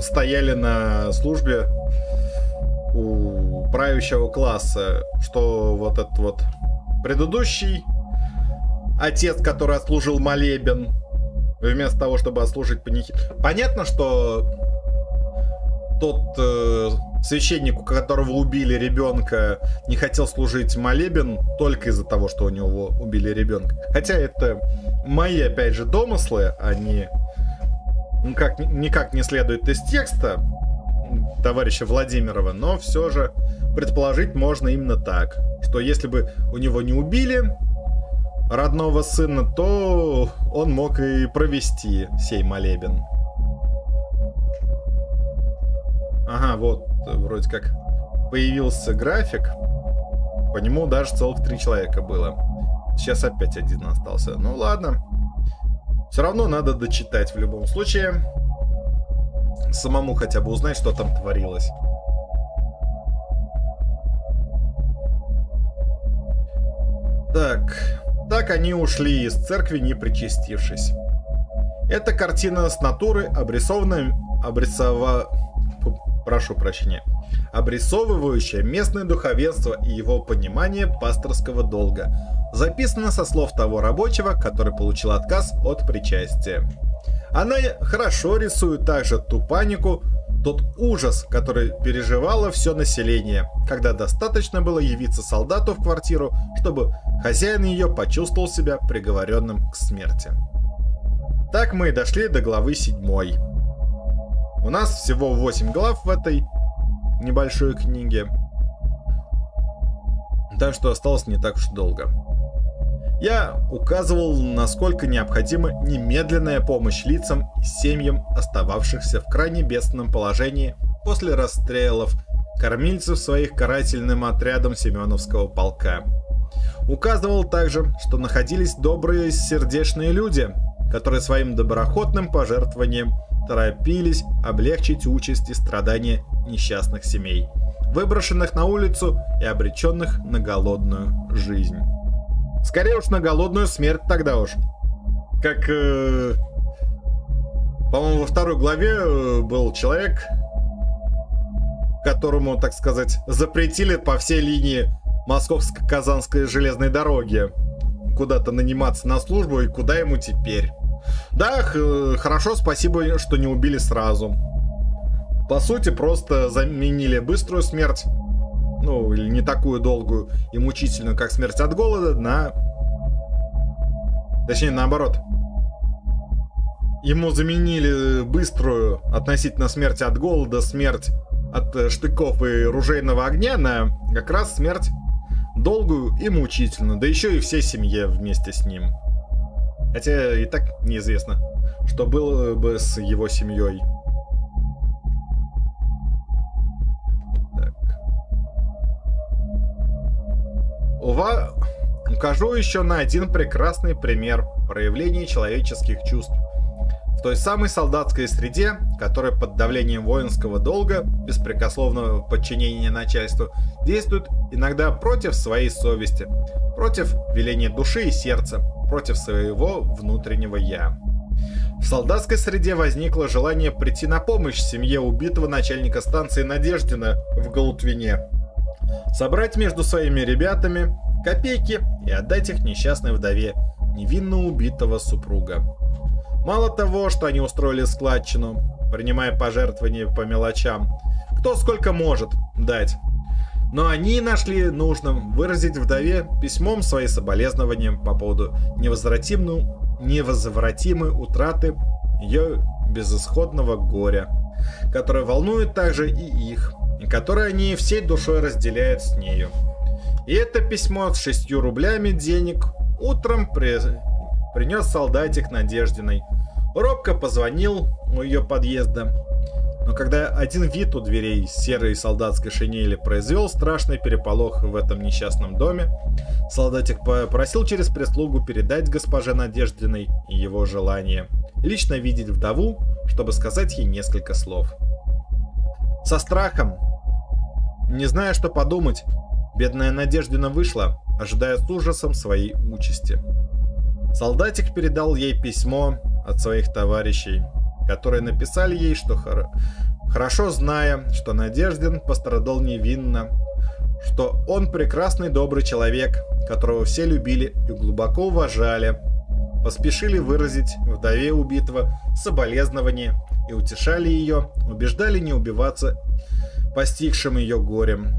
стояли на службе у правящего класса, что вот этот вот предыдущий отец, который отслужил молебен, вместо того, чтобы отслужить панихид. Понятно, что тот э, священник, у которого убили ребенка, не хотел служить молебен только из-за того, что у него убили ребенка. Хотя это мои, опять же, домыслы, не никак, никак не следует из текста товарища Владимирова, но все же предположить можно именно так, что если бы у него не убили родного сына, то он мог и провести сей молебен. Ага, вот, вроде как появился график. По нему даже целых три человека было. Сейчас опять один остался. Ну ладно. Все равно надо дочитать в любом случае. Самому хотя бы узнать, что там творилось. Так, так они ушли из церкви, не причастившись. Эта картина с натуры, обрисованная, обрисова... прошу прощения, обрисовывающая местное духовенство и его понимание пасторского долга, записано со слов того рабочего, который получил отказ от причастия. Она хорошо рисует также ту панику, тот ужас, который переживало все население, когда достаточно было явиться солдату в квартиру, чтобы хозяин ее почувствовал себя приговоренным к смерти. Так мы и дошли до главы 7. У нас всего 8 глав в этой небольшой книге, так что осталось не так уж долго. Я указывал, насколько необходима немедленная помощь лицам и семьям, остававшихся в крайне бедственном положении после расстрелов кормильцев своих карательным отрядом Семеновского полка. Указывал также, что находились добрые сердечные люди, которые своим доброходным пожертвованием торопились облегчить участь и страдания несчастных семей, выброшенных на улицу и обреченных на голодную жизнь. Скорее уж на голодную смерть тогда уж. Как, э, по-моему, во второй главе э, был человек, которому, так сказать, запретили по всей линии Московско-Казанской железной дороги куда-то наниматься на службу, и куда ему теперь? Да, хорошо, спасибо, что не убили сразу. По сути, просто заменили быструю смерть ну, или не такую долгую и мучительную, как смерть от голода, на... Точнее, наоборот. Ему заменили быструю относительно смерти от голода, смерть от э, штыков и ружейного огня на как раз смерть долгую и мучительную, да еще и всей семье вместе с ним. Хотя и так неизвестно, что было бы с его семьей. Ува... Укажу еще на один прекрасный пример проявления человеческих чувств той самой солдатской среде, которая под давлением воинского долга, беспрекословного подчинения начальству, действует иногда против своей совести, против веления души и сердца, против своего внутреннего «я». В солдатской среде возникло желание прийти на помощь семье убитого начальника станции Надеждина в Голутвине, собрать между своими ребятами копейки и отдать их несчастной вдове невинно убитого супруга. Мало того, что они устроили складчину, принимая пожертвования по мелочам, кто сколько может дать. Но они нашли нужным выразить вдове письмом свои соболезнования по поводу невозвратимой, утраты ее безысходного горя, которое волнует также и их, которое они всей душой разделяют с нею. И это письмо с шестью рублями денег утром при... принес солдатик Надеждиной, Робко позвонил у ее подъезда, но когда один вид у дверей серой солдатской шинели произвел страшный переполох в этом несчастном доме, солдатик попросил через прислугу передать госпоже Надеждиной его желание лично видеть вдову, чтобы сказать ей несколько слов. Со страхом, не зная, что подумать, бедная Надеждина вышла, ожидая с ужасом своей участи. Солдатик передал ей письмо от своих товарищей, которые написали ей, что хор... хорошо зная, что Надеждин пострадал невинно, что он прекрасный добрый человек, которого все любили и глубоко уважали, поспешили выразить вдове убитого соболезнования и утешали ее, убеждали не убиваться постигшим ее горем.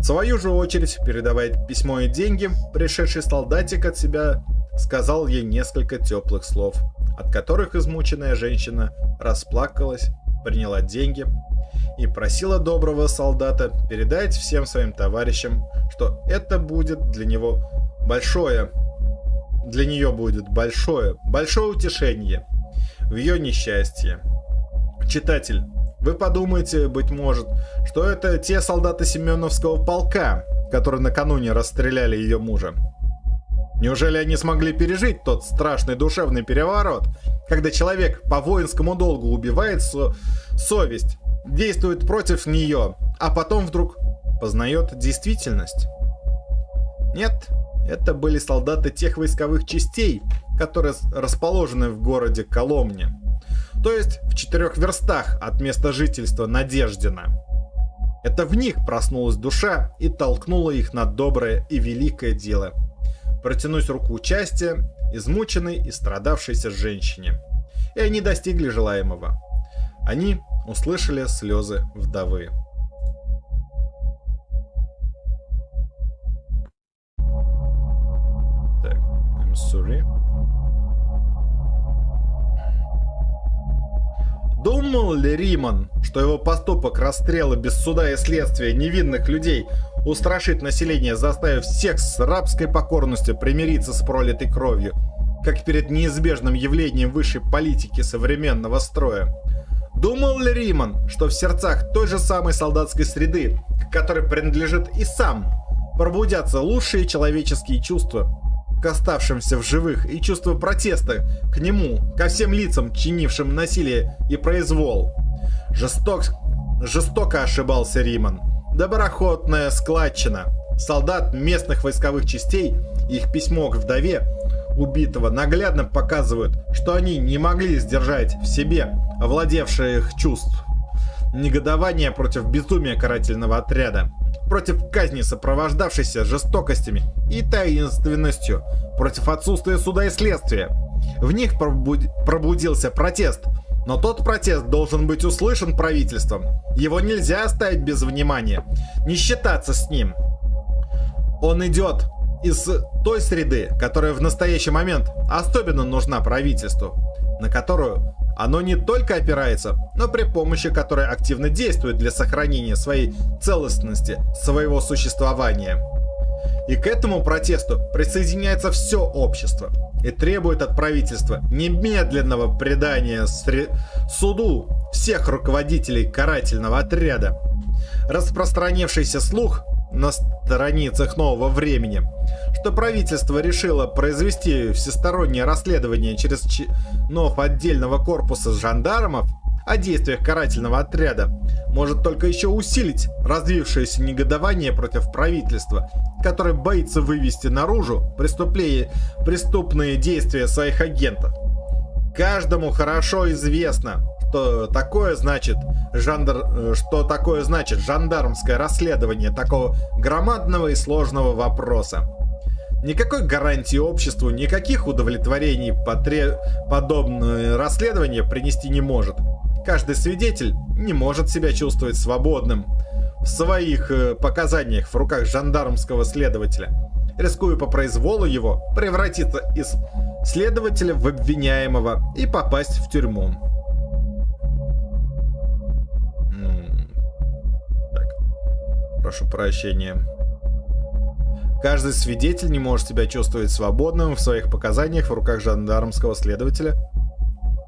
В свою же очередь, передавая письмо и деньги, пришедший солдатик от себя сказал ей несколько теплых слов – от которых измученная женщина расплакалась, приняла деньги и просила доброго солдата передать всем своим товарищам, что это будет для него большое, для нее будет большое, большое утешение в ее несчастье. Читатель, вы подумаете, быть может, что это те солдаты Семеновского полка, которые накануне расстреляли ее мужа. Неужели они смогли пережить тот страшный душевный переворот, когда человек по воинскому долгу убивает со совесть, действует против нее, а потом вдруг познает действительность? Нет, это были солдаты тех войсковых частей, которые расположены в городе Коломне, то есть в четырех верстах от места жительства Надеждина. Это в них проснулась душа и толкнула их на доброе и великое дело – протянуть руку участия измученной и страдавшейся женщине. И они достигли желаемого. Они услышали слезы вдовы. I'm sorry. Думал ли Риман, что его поступок расстрела без суда и следствия невинных людей устрашит население, заставив всех с рабской покорностью примириться с пролитой кровью, как перед неизбежным явлением высшей политики современного строя? Думал ли Риман, что в сердцах той же самой солдатской среды, к которой принадлежит и сам, пробудятся лучшие человеческие чувства, к оставшимся в живых и чувство протеста к нему, ко всем лицам, чинившим насилие и произвол. Жесток... Жестоко ошибался Риман. Доброхотная складчина. Солдат местных войсковых частей, их письмо к вдове убитого наглядно показывают, что они не могли сдержать в себе овладевших чувств. Негодование против безумия карательного отряда против казни, сопровождавшейся жестокостями и таинственностью, против отсутствия суда и следствия. В них пробуд... пробудился протест, но тот протест должен быть услышан правительством. Его нельзя оставить без внимания, не считаться с ним. Он идет из той среды, которая в настоящий момент особенно нужна правительству, на которую оно не только опирается, но при помощи которой активно действует для сохранения своей целостности, своего существования. И к этому протесту присоединяется все общество и требует от правительства немедленного предания суду всех руководителей карательного отряда. Распространившийся слух на страницах нового времени, что правительство решило произвести всестороннее расследование через чинов отдельного корпуса жандармов о действиях карательного отряда, может только еще усилить развившееся негодование против правительства, которое боится вывести наружу преступные действия своих агентов. Каждому хорошо известно, что такое значит жандар... Э, что такое значит жандармское расследование такого громадного и сложного вопроса. Никакой гарантии обществу, никаких удовлетворений потре... подобное расследование принести не может. Каждый свидетель не может себя чувствовать свободным в своих э, показаниях в руках жандармского следователя, рискуя по произволу его превратиться из следователя в обвиняемого и попасть в тюрьму. Прошу прощения. Каждый свидетель не может себя чувствовать свободным в своих показаниях в руках жандармского следователя.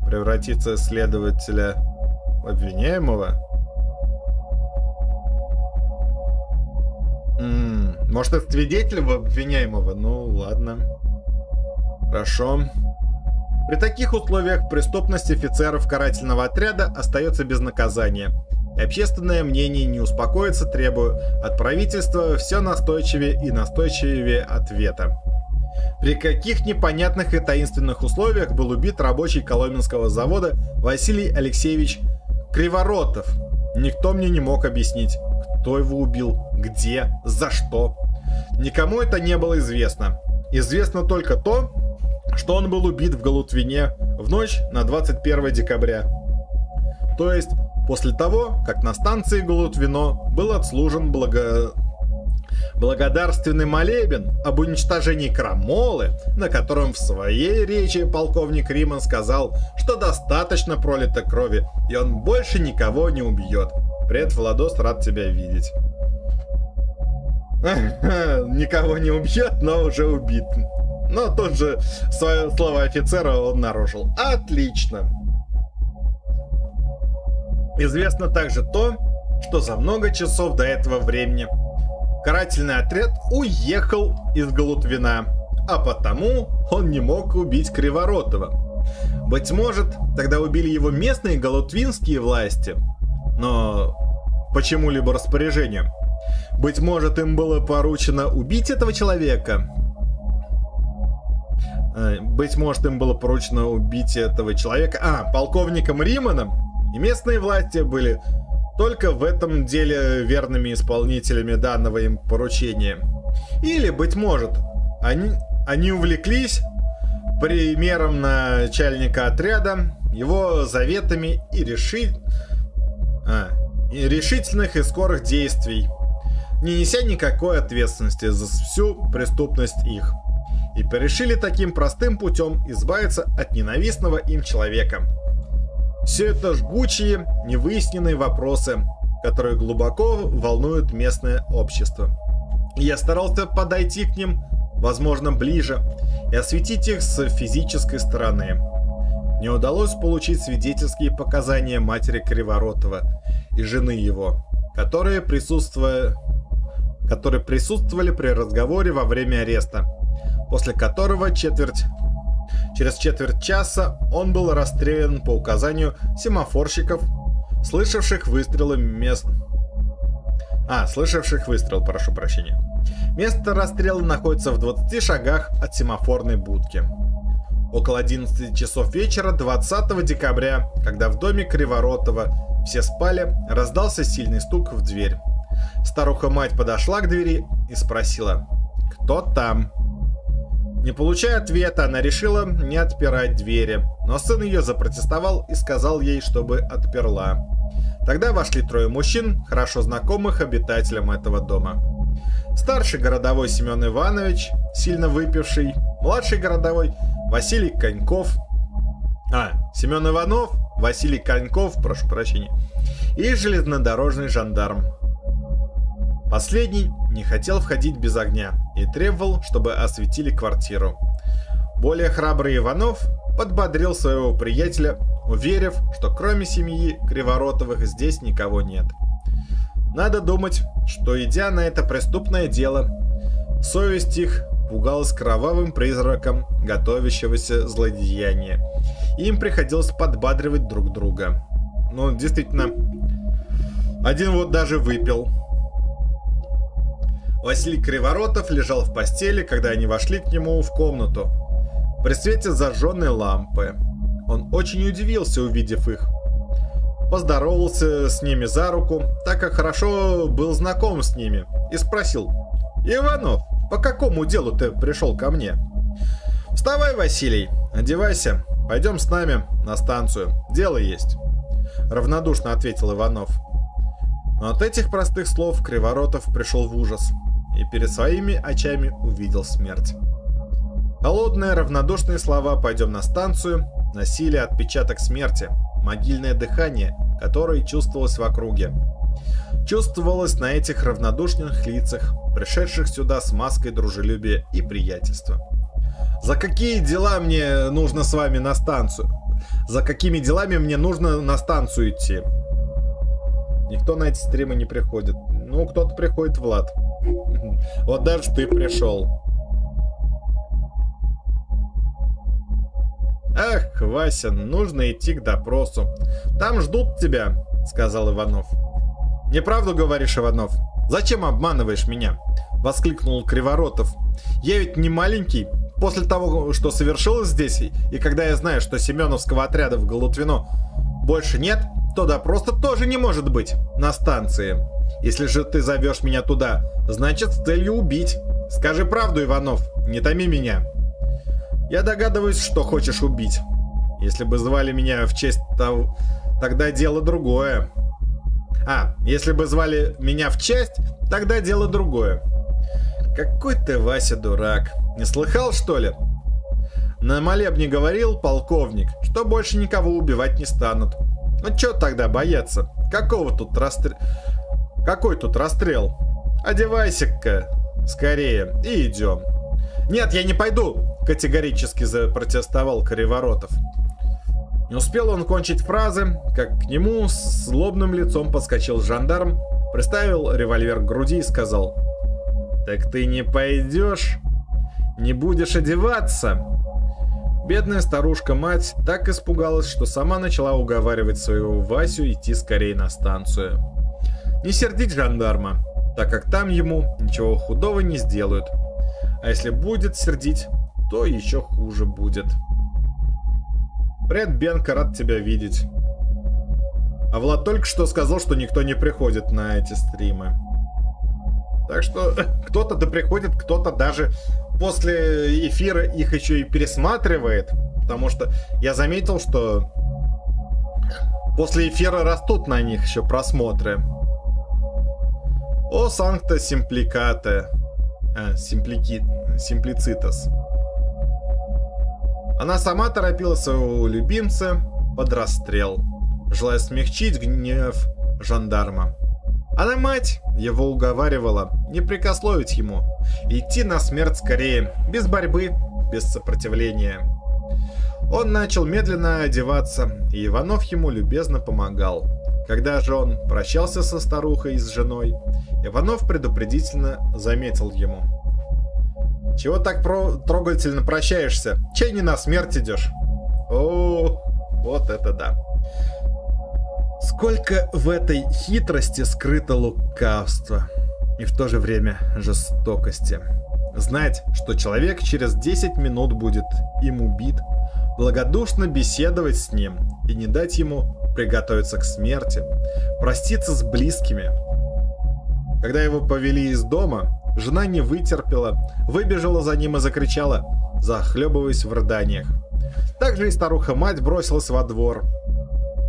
Превратиться следователя в обвиняемого? М -м, может, это свидетель в обвиняемого? Ну, ладно. Хорошо. При таких условиях преступность офицеров карательного отряда остается без наказания общественное мнение не успокоится, требуя от правительства все настойчивее и настойчивее ответа. При каких непонятных и таинственных условиях был убит рабочий Коломенского завода Василий Алексеевич Криворотов? Никто мне не мог объяснить, кто его убил, где, за что. Никому это не было известно. Известно только то, что он был убит в Галутвине в ночь на 21 декабря. То есть после того, как на станции Голутвино был отслужен благо... благодарственный молебен об уничтожении крамолы, на котором в своей речи полковник Риман сказал, что достаточно пролито крови, и он больше никого не убьет. Привет, Владос, рад тебя видеть. (laughs) Никого не убьет, но уже убит. Но тут же свое слово офицера он нарушил. Отлично. Известно также то, что за много часов до этого времени карательный отряд уехал из Галутвина, а потому он не мог убить Криворотова. Быть может, тогда убили его местные галутвинские власти, но почему-либо распоряжению. Быть может, им было поручено убить этого человека. Э, быть может, им было поручено убить этого человека. А, полковником Риманом и местные власти были только в этом деле верными исполнителями данного им поручения. Или, быть может, они, они увлеклись примером начальника отряда, его заветами и, реши... а, и решительных и скорых действий, не неся никакой ответственности за всю преступность их. И порешили таким простым путем избавиться от ненавистного им человека – все это жгучие, невыясненные вопросы, которые глубоко волнуют местное общество. я старался подойти к ним, возможно, ближе, и осветить их с физической стороны. Не удалось получить свидетельские показания матери Криворотова и жены его, которые, присутствуя... которые присутствовали при разговоре во время ареста, после которого четверть Через четверть часа он был расстрелян по указанию семафорщиков, слышавших выстрелы мест... А, слышавших выстрел, прошу прощения. Место расстрела находится в 20 шагах от семафорной будки. Около 11 часов вечера 20 декабря, когда в доме Криворотова все спали, раздался сильный стук в дверь. Старуха-мать подошла к двери и спросила «Кто там?». Не получая ответа, она решила не отпирать двери, но сын ее запротестовал и сказал ей, чтобы отперла. Тогда вошли трое мужчин, хорошо знакомых обитателям этого дома. Старший городовой Семен Иванович, сильно выпивший, младший городовой Василий Коньков, а, Семен Иванов, Василий Коньков, прошу прощения, и железнодорожный жандарм. Последний не хотел входить без огня и требовал, чтобы осветили квартиру. Более храбрый Иванов подбодрил своего приятеля, уверив, что кроме семьи Криворотовых здесь никого нет. Надо думать, что идя на это преступное дело, совесть их пугалась кровавым призраком готовящегося злодеяния. им приходилось подбадривать друг друга. Ну, действительно, один вот даже выпил. Василий Криворотов лежал в постели, когда они вошли к нему в комнату. При свете зажженной лампы. Он очень удивился, увидев их. Поздоровался с ними за руку, так как хорошо был знаком с ними, и спросил. «Иванов, по какому делу ты пришел ко мне?» «Вставай, Василий, одевайся, пойдем с нами на станцию, дело есть», — равнодушно ответил Иванов. Но от этих простых слов Криворотов пришел в ужас и перед своими очами увидел смерть. Холодные равнодушные слова «пойдем на станцию» носили отпечаток смерти, могильное дыхание, которое чувствовалось в округе. Чувствовалось на этих равнодушных лицах, пришедших сюда с маской дружелюбия и приятельства. «За какие дела мне нужно с вами на станцию? За какими делами мне нужно на станцию идти?» Никто на эти стримы не приходит. Ну, кто-то приходит, Влад. Вот даже ты пришел. Ах, Вася, нужно идти к допросу. Там ждут тебя, сказал Иванов. Неправду говоришь, Иванов. Зачем обманываешь меня? Воскликнул Криворотов. Я ведь не маленький. После того, что совершилось здесь, и когда я знаю, что Семеновского отряда в Голутвино больше нет, то допроса тоже не может быть на станции. Если же ты зовешь меня туда, значит с целью убить. Скажи правду, Иванов, не томи меня. Я догадываюсь, что хочешь убить. Если бы звали меня в честь того... Тогда дело другое. А, если бы звали меня в честь, тогда дело другое. Какой ты, Вася, дурак. Не слыхал, что ли? На молебне говорил полковник, что больше никого убивать не станут. Ну чё тогда бояться? Какого тут расстрел... Какой тут расстрел? Одевайся-ка скорее и идем. Нет, я не пойду, категорически запротестовал Кореворотов. Не успел он кончить фразы, как к нему с злобным лицом подскочил жандарм, приставил револьвер к груди и сказал «Так ты не пойдешь? Не будешь одеваться?» Бедная старушка-мать так испугалась, что сама начала уговаривать своего Васю идти скорее на станцию. Не сердить жандарма, так как там ему ничего худого не сделают. А если будет сердить, то еще хуже будет. Привет, Бенка, рад тебя видеть. А Влад только что сказал, что никто не приходит на эти стримы. Так что (laughs) кто-то да приходит, кто-то даже после эфира их еще и пересматривает. Потому что я заметил, что после эфира растут на них еще просмотры. О санкта симпликате. А, симплики... Симплицитас. Она сама торопила своего любимца под расстрел, желая смягчить гнев жандарма. Она мать его уговаривала не прикословить ему, идти на смерть скорее, без борьбы, без сопротивления. Он начал медленно одеваться, и Иванов ему любезно помогал. Когда же он прощался со старухой и с женой, Иванов предупредительно заметил ему. «Чего так про трогательно прощаешься? Чей не на смерть идешь?» «О, вот это да!» Сколько в этой хитрости скрыто лукавство и в то же время жестокости. Знать, что человек через 10 минут будет им убит, благодушно беседовать с ним и не дать ему приготовиться к смерти, проститься с близкими. Когда его повели из дома, жена не вытерпела, выбежала за ним и закричала, захлебываясь в рыданиях. Также и старуха-мать бросилась во двор,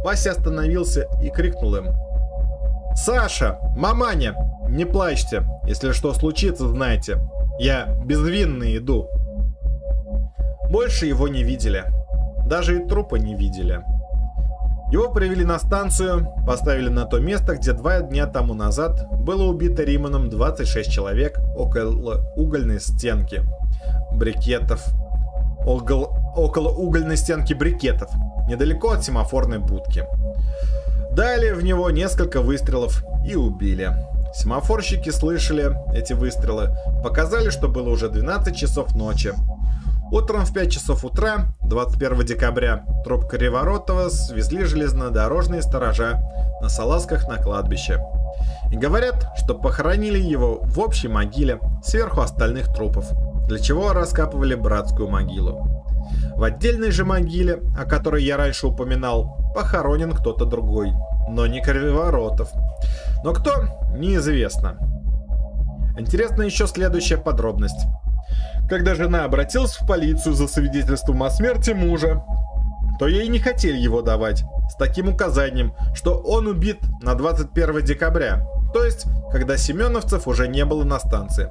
Вася остановился и крикнул им. «Саша! Маманя! Не плачьте! Если что случится, знайте, я безвинный иду!» Больше его не видели. Даже и трупа не видели. Его привели на станцию, поставили на то место, где два дня тому назад было убито Риманом 26 человек около угольной стенки брикетов. Около, около угольной стенки брикетов, недалеко от семафорной будки. Дали в него несколько выстрелов и убили. Семафорщики слышали эти выстрелы, показали, что было уже 12 часов ночи. Утром в 5 часов утра, 21 декабря, труп Криворотова свезли железнодорожные сторожа на салазках на кладбище. И говорят, что похоронили его в общей могиле сверху остальных трупов, для чего раскапывали братскую могилу. В отдельной же могиле, о которой я раньше упоминал, похоронен кто-то другой, но не Криворотов. Но кто, неизвестно. Интересна еще следующая подробность. Когда жена обратилась в полицию за свидетельством о смерти мужа, то ей не хотели его давать, с таким указанием, что он убит на 21 декабря, то есть, когда Семеновцев уже не было на станции.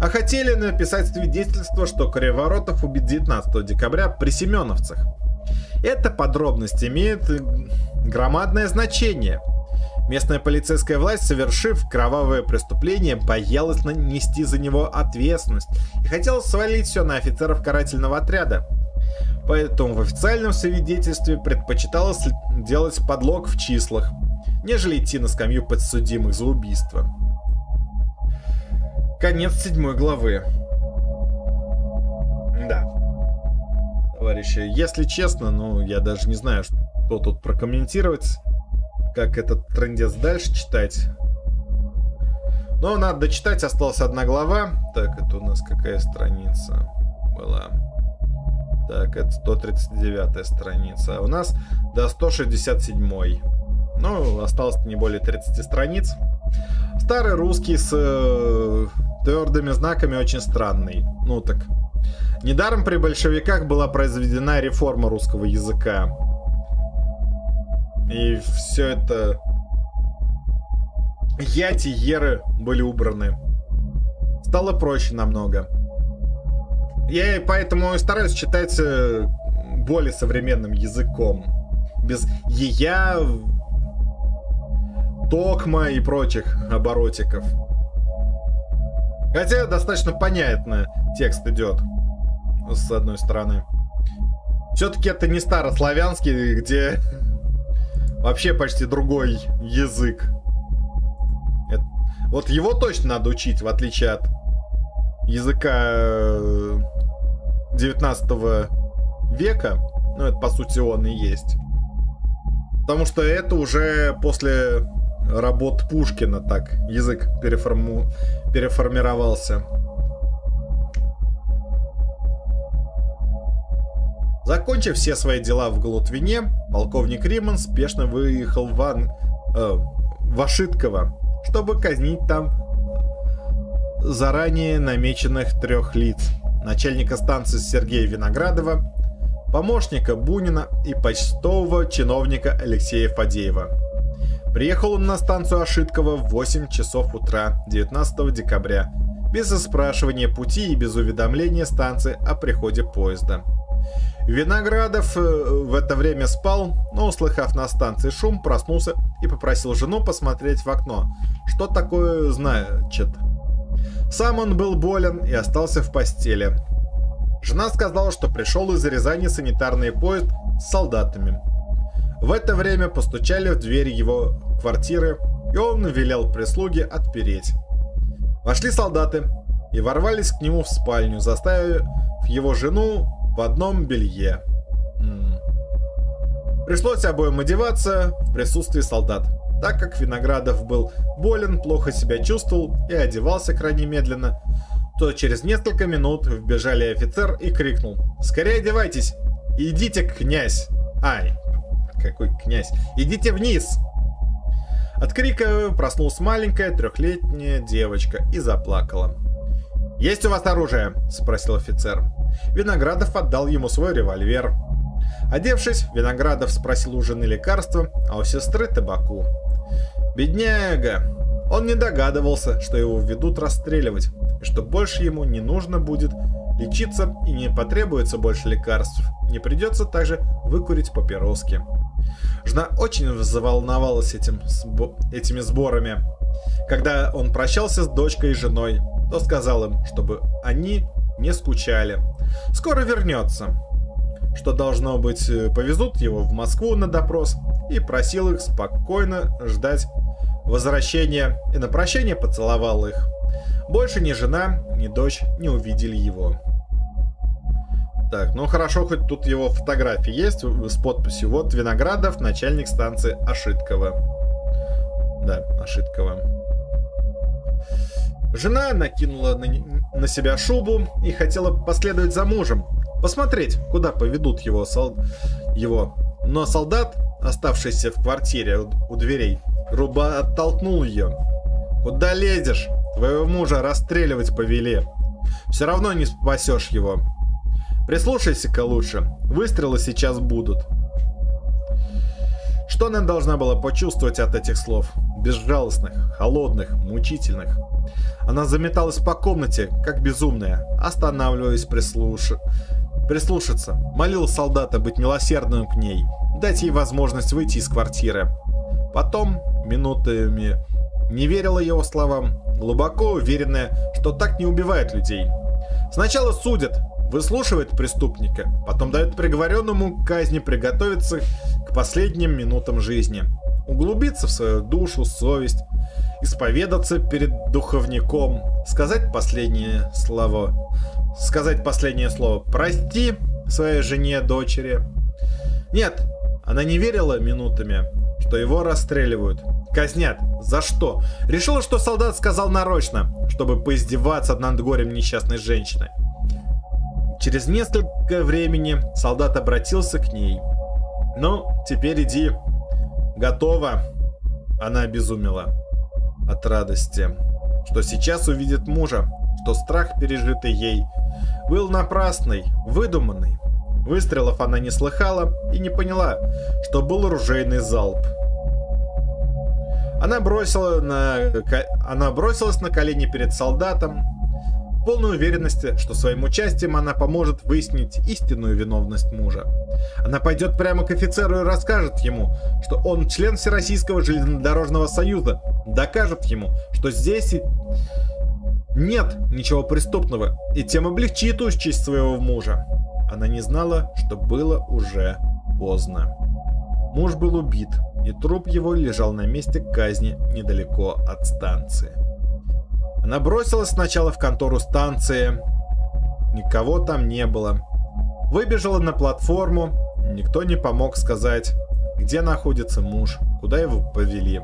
А хотели написать свидетельство, что Криворотов убит 19 декабря при Семеновцах. Эта подробность имеет громадное значение – Местная полицейская власть, совершив кровавое преступление, боялась нанести за него ответственность и хотела свалить все на офицеров карательного отряда. Поэтому в официальном свидетельстве предпочиталось делать подлог в числах, нежели идти на скамью подсудимых за убийство. Конец седьмой главы. Да. Товарищи, если честно, ну, я даже не знаю, что тут прокомментировать как этот трендец дальше читать. Но надо дочитать, осталась одна глава. Так, это у нас какая страница была? Так, это 139 страница. А у нас до 167. Ну, осталось не более 30 страниц. Старый русский с э, твердыми знаками очень странный. Ну так. Недаром при большевиках была произведена реформа русского языка. И все это... Яти, Еры были убраны. Стало проще намного. Я поэтому и стараюсь читать э, более современным языком. Без ея, токма и прочих оборотиков. Хотя достаточно понятно текст идет. С одной стороны. Все-таки это не старославянский, где вообще почти другой язык. Это... Вот его точно надо учить, в отличие от языка 19 э, века. Ну, это по сути он и есть. Потому что это уже после работ Пушкина так язык переформу... переформировался. Закончив все свои дела в Голутвине, полковник Риман спешно выехал в, Ан... э, в Ашитково, чтобы казнить там заранее намеченных трех лиц. Начальника станции Сергея Виноградова, помощника Бунина и почтового чиновника Алексея Фадеева. Приехал он на станцию Ашиткова в 8 часов утра 19 декабря, без спрашивания пути и без уведомления станции о приходе поезда. Виноградов э, в это время спал, но, услыхав на станции шум, проснулся и попросил жену посмотреть в окно. Что такое значит? Сам он был болен и остался в постели. Жена сказала, что пришел из Рязани санитарный поезд с солдатами. В это время постучали в дверь его квартиры, и он велел прислуге отпереть. Вошли солдаты и ворвались к нему в спальню, заставив его жену в одном белье. Пришлось обоим одеваться в присутствии солдат. Так как Виноградов был болен, плохо себя чувствовал и одевался крайне медленно, то через несколько минут вбежали офицер и крикнул «Скорее одевайтесь! Идите, князь!» «Ай, какой князь! Идите вниз!» От крика проснулась маленькая трехлетняя девочка и заплакала. «Есть у вас оружие?» – спросил офицер. Виноградов отдал ему свой револьвер. Одевшись, Виноградов спросил у жены лекарства, а у сестры табаку. Бедняга! Он не догадывался, что его ведут расстреливать, и что больше ему не нужно будет лечиться и не потребуется больше лекарств. Не придется также выкурить папироски. Жена очень заволновалась этим, этими сборами. Когда он прощался с дочкой и женой, то сказал им, чтобы они не скучали. Скоро вернется. Что должно быть, э, повезут его в Москву на допрос и просил их спокойно ждать возвращения и на прощание поцеловал их. Больше ни жена, ни дочь не увидели его. Так, ну хорошо, хоть тут его фотографии есть с подписью. Вот Виноградов, начальник станции Ошиткова. Да, Ошиткова. Жена накинула на, на себя шубу и хотела последовать за мужем, посмотреть, куда поведут его, сол... его. Но солдат, оставшийся в квартире у дверей, грубо оттолкнул ее. «Куда лезешь? Твоего мужа расстреливать повели. Все равно не спасешь его. Прислушайся-ка лучше. Выстрелы сейчас будут. Что она должна была почувствовать от этих слов? Безжалостных, холодных, мучительных. Она заметалась по комнате, как безумная, останавливаясь прислуш... прислушаться. Молил солдата быть милосердным к ней, дать ей возможность выйти из квартиры. Потом, минутами, не верила его словам, глубоко уверенная, что так не убивают людей. Сначала судят, выслушивает преступника, потом дает приговоренному к казни приготовиться последним минутам жизни, углубиться в свою душу, совесть, исповедаться перед духовником, сказать последнее слово, сказать последнее слово «прости» своей жене, дочери. Нет, она не верила минутами, что его расстреливают. Казнят. За что? Решила, что солдат сказал нарочно, чтобы поиздеваться над горем несчастной женщины. Через несколько времени солдат обратился к ней. «Ну, теперь иди. Готово». Она обезумела от радости, что сейчас увидит мужа, что страх, пережитый ей, был напрасный, выдуманный. Выстрелов она не слыхала и не поняла, что был оружейный залп. Она, бросила на... она бросилась на колени перед солдатом, полной уверенности, что своим участием она поможет выяснить истинную виновность мужа. Она пойдет прямо к офицеру и расскажет ему, что он член Всероссийского железнодорожного союза, докажет ему, что здесь нет ничего преступного, и тем облегчит участь своего мужа. Она не знала, что было уже поздно. Муж был убит, и труп его лежал на месте казни недалеко от станции. Она бросилась сначала в контору станции. Никого там не было. Выбежала на платформу. Никто не помог сказать, где находится муж, куда его повели.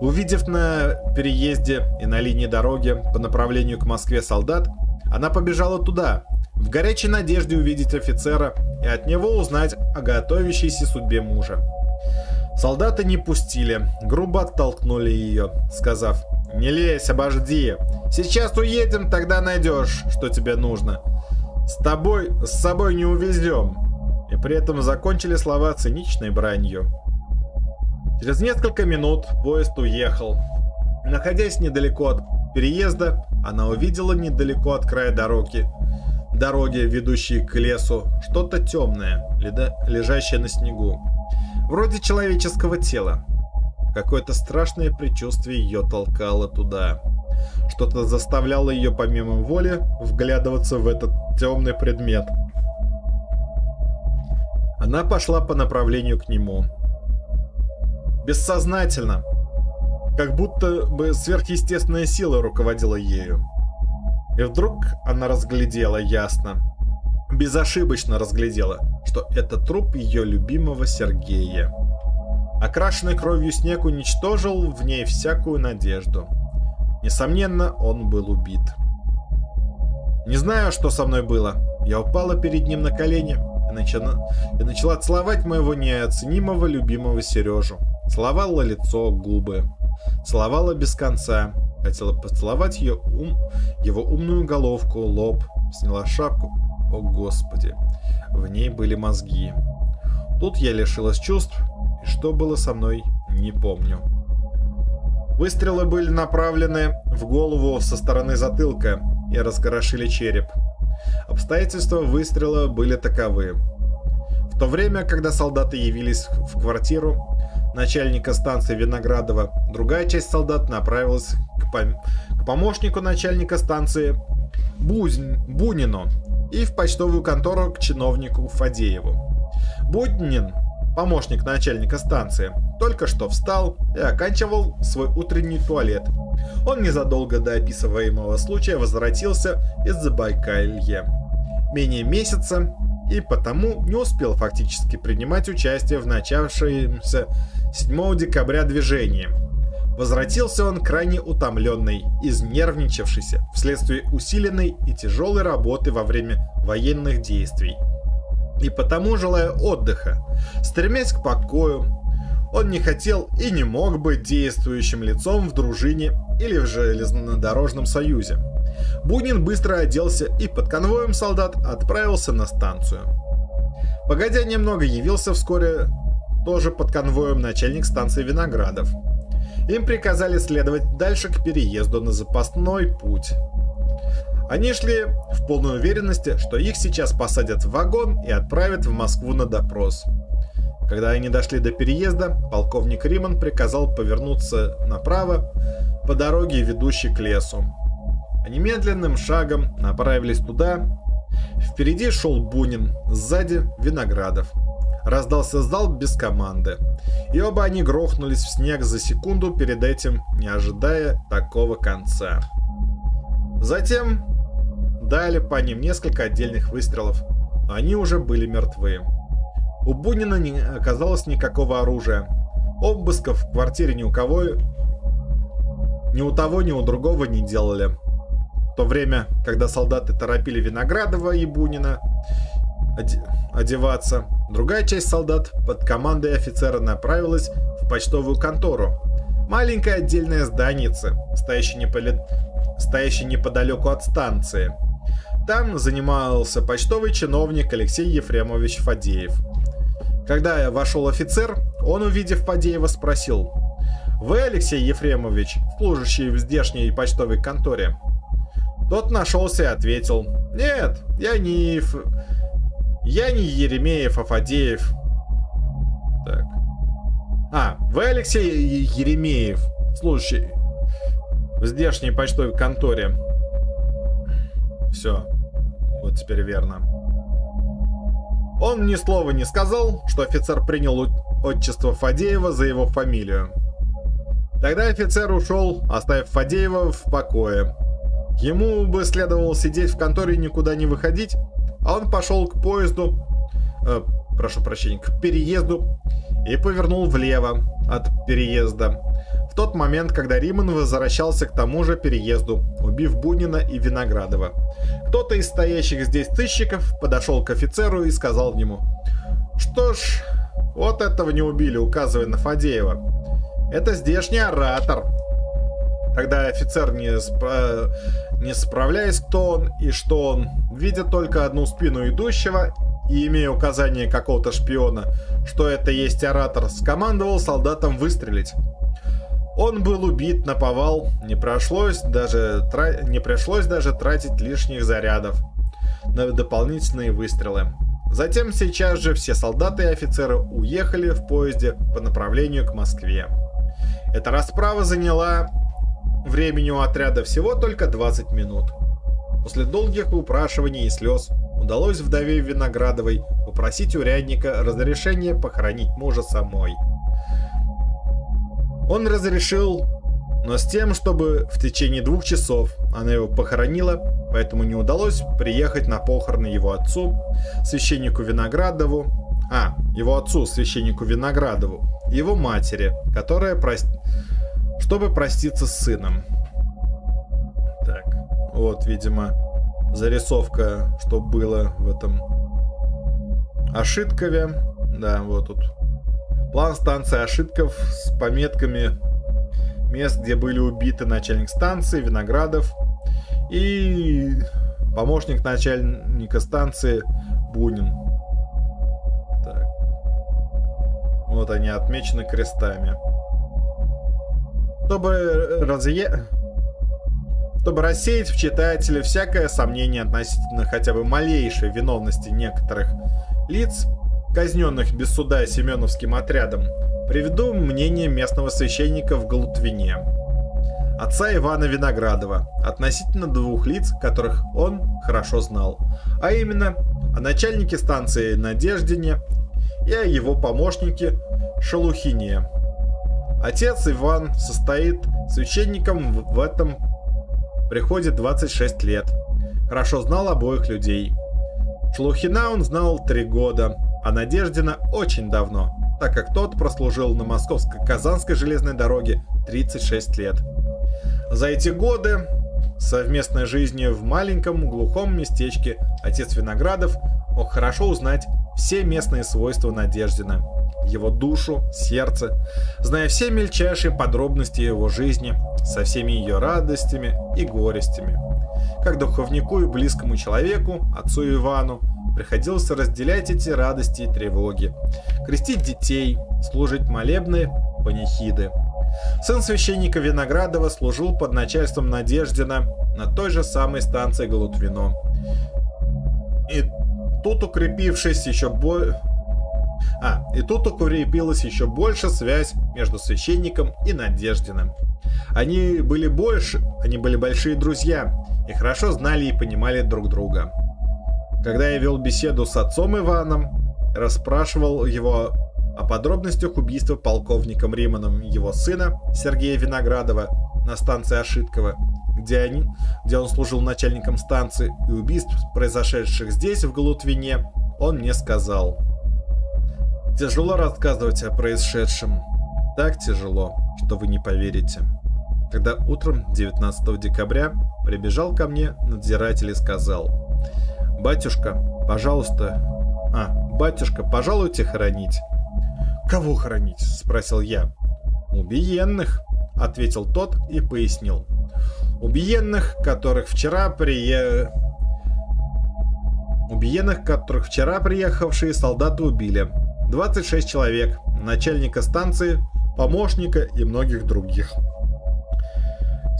Увидев на переезде и на линии дороги по направлению к Москве солдат, она побежала туда, в горячей надежде увидеть офицера и от него узнать о готовящейся судьбе мужа. Солдаты не пустили, грубо оттолкнули ее, сказав «Не лезь, обожди. Сейчас уедем, тогда найдешь, что тебе нужно. С тобой, с собой не увезем». И при этом закончили слова циничной бранью. Через несколько минут поезд уехал. Находясь недалеко от переезда, она увидела недалеко от края дороги, дороги, ведущей к лесу, что-то темное, лежащее на снегу. Вроде человеческого тела. Какое-то страшное предчувствие ее толкало туда. Что-то заставляло ее помимо воли вглядываться в этот темный предмет. Она пошла по направлению к нему. Бессознательно. Как будто бы сверхъестественная сила руководила ею. И вдруг она разглядела ясно безошибочно разглядела, что это труп ее любимого Сергея. Окрашенный кровью снег уничтожил в ней всякую надежду. Несомненно, он был убит. Не знаю, что со мной было. Я упала перед ним на колени и начала, и начала целовать моего неоценимого любимого Сережу. Целовала лицо, губы. Целовала без конца. Хотела поцеловать ее ум, его умную головку, лоб. Сняла шапку, о господи, в ней были мозги. Тут я лишилась чувств, что было со мной, не помню. Выстрелы были направлены в голову со стороны затылка и разгорошили череп. Обстоятельства выстрела были таковы. В то время, когда солдаты явились в квартиру начальника станции Виноградова, другая часть солдат направилась к, пом к помощнику начальника станции Бузн Бунину и в почтовую контору к чиновнику Фадееву. Буднин, помощник начальника станции, только что встал и оканчивал свой утренний туалет. Он незадолго до описываемого случая возвратился из Забайкалья. Менее месяца и потому не успел фактически принимать участие в начавшемся 7 декабря движении. Возвратился он крайне утомленный, изнервничавшийся вследствие усиленной и тяжелой работы во время военных действий. И потому, желая отдыха, стремясь к покою, он не хотел и не мог быть действующим лицом в дружине или в железнодорожном союзе. Бунин быстро оделся и под конвоем солдат отправился на станцию. Погодя немного, явился вскоре тоже под конвоем начальник станции Виноградов. Им приказали следовать дальше к переезду на запасной путь. Они шли в полной уверенности, что их сейчас посадят в вагон и отправят в Москву на допрос. Когда они дошли до переезда, полковник Риман приказал повернуться направо по дороге, ведущей к лесу. Они медленным шагом направились туда. Впереди шел Бунин, сзади Виноградов. Раздался залп без команды. И оба они грохнулись в снег за секунду перед этим, не ожидая такого конца. Затем дали по ним несколько отдельных выстрелов. Они уже были мертвы. У Бунина не оказалось никакого оружия. Обысков в квартире ни у кого, ни у того, ни у другого не делали. В то время, когда солдаты торопили Виноградова и Бунина одеваться, другая часть солдат под командой офицера направилась в почтовую контору. Маленькая отдельная зданица, стоящая, неполи... стоящая неподалеку от станции. Там занимался почтовый чиновник Алексей Ефремович Фадеев. Когда я вошел офицер, он, увидев Фадеева, спросил, «Вы, Алексей Ефремович, служащий в здешней почтовой конторе?» Тот нашелся и ответил. Нет, я не... Ф... Я не Еремеев, а Фадеев. Так. А, вы Алексей Еремеев, слушай, в здешней почтовой конторе. Все. Вот теперь верно. Он ни слова не сказал, что офицер принял отчество Фадеева за его фамилию. Тогда офицер ушел, оставив Фадеева в покое. Ему бы следовало сидеть в конторе и никуда не выходить, а он пошел к поезду, э, прошу прощения, к переезду и повернул влево от переезда. Тот момент, когда Риман возвращался к тому же переезду, убив Бунина и Виноградова. Кто-то из стоящих здесь тысячиков подошел к офицеру и сказал ему, «Что ж, вот этого не убили, указывая на Фадеева. Это здешний оратор, Тогда офицер, не, спра... не справляясь, кто он и что он, видя только одну спину идущего и имея указание какого-то шпиона, что это есть оратор, скомандовал солдатам выстрелить. Он был убит на повал, не пришлось даже, тра... не пришлось даже тратить лишних зарядов на дополнительные выстрелы. Затем сейчас же все солдаты и офицеры уехали в поезде по направлению к Москве. Эта расправа заняла Времени у отряда всего только 20 минут. После долгих упрашиваний и слез удалось вдове Виноградовой попросить урядника разрешения похоронить мужа самой. Он разрешил, но с тем, чтобы в течение двух часов она его похоронила, поэтому не удалось приехать на похороны его отцу, священнику Виноградову, а, его отцу, священнику Виноградову, его матери, которая простила чтобы проститься с сыном. Так, вот, видимо, зарисовка, что было в этом Ошиткове. Да, вот тут. План станции Ошитков с пометками мест, где были убиты начальник станции, Виноградов и помощник начальника станции Бунин. Так. Вот они отмечены крестами. Чтобы разъе... Чтобы рассеять в читателе всякое сомнение относительно хотя бы малейшей виновности некоторых лиц, казненных без суда Семеновским отрядом, приведу мнение местного священника в Галутвине. Отца Ивана Виноградова, относительно двух лиц, которых он хорошо знал, а именно о начальнике станции Надеждине и о его помощнике Шалухине. Отец Иван состоит священником в этом приходе 26 лет. Хорошо знал обоих людей. Шелухина он знал три года, а Надеждина очень давно, так как тот прослужил на Московско-Казанской железной дороге 36 лет. За эти годы совместной жизни в маленьком глухом местечке отец Виноградов мог хорошо узнать все местные свойства Надеждина, его душу, сердце, зная все мельчайшие подробности его жизни, со всеми ее радостями и горестями. Как духовнику и близкому человеку, отцу Ивану, приходилось разделять эти радости и тревоги, крестить детей, служить молебны, панихиды. Сын священника Виноградова служил под начальством Надеждина на той же самой станции Галутвино. И тут укрепившись еще более... А, и тут укрепилась еще больше связь между священником и Надеждиным. Они были больше, они были большие друзья и хорошо знали и понимали друг друга. Когда я вел беседу с отцом Иваном, расспрашивал его о подробностях убийства полковником Риманом его сына Сергея Виноградова на станции Ошиткова, где, они, где он служил начальником станции, и убийств, произошедших здесь, в Галутвине, он мне сказал. Тяжело рассказывать о происшедшем. Так тяжело, что вы не поверите. Когда утром 19 декабря прибежал ко мне надзиратель и сказал, «Батюшка, пожалуйста, а, батюшка, пожалуйте хоронить». «Кого хоронить?» – спросил я. «Убиенных», – ответил тот и пояснил. «Убиенных, которых вчера прие... Убиенных, которых вчера приехавшие солдаты убили. 26 человек, начальника станции, помощника и многих других».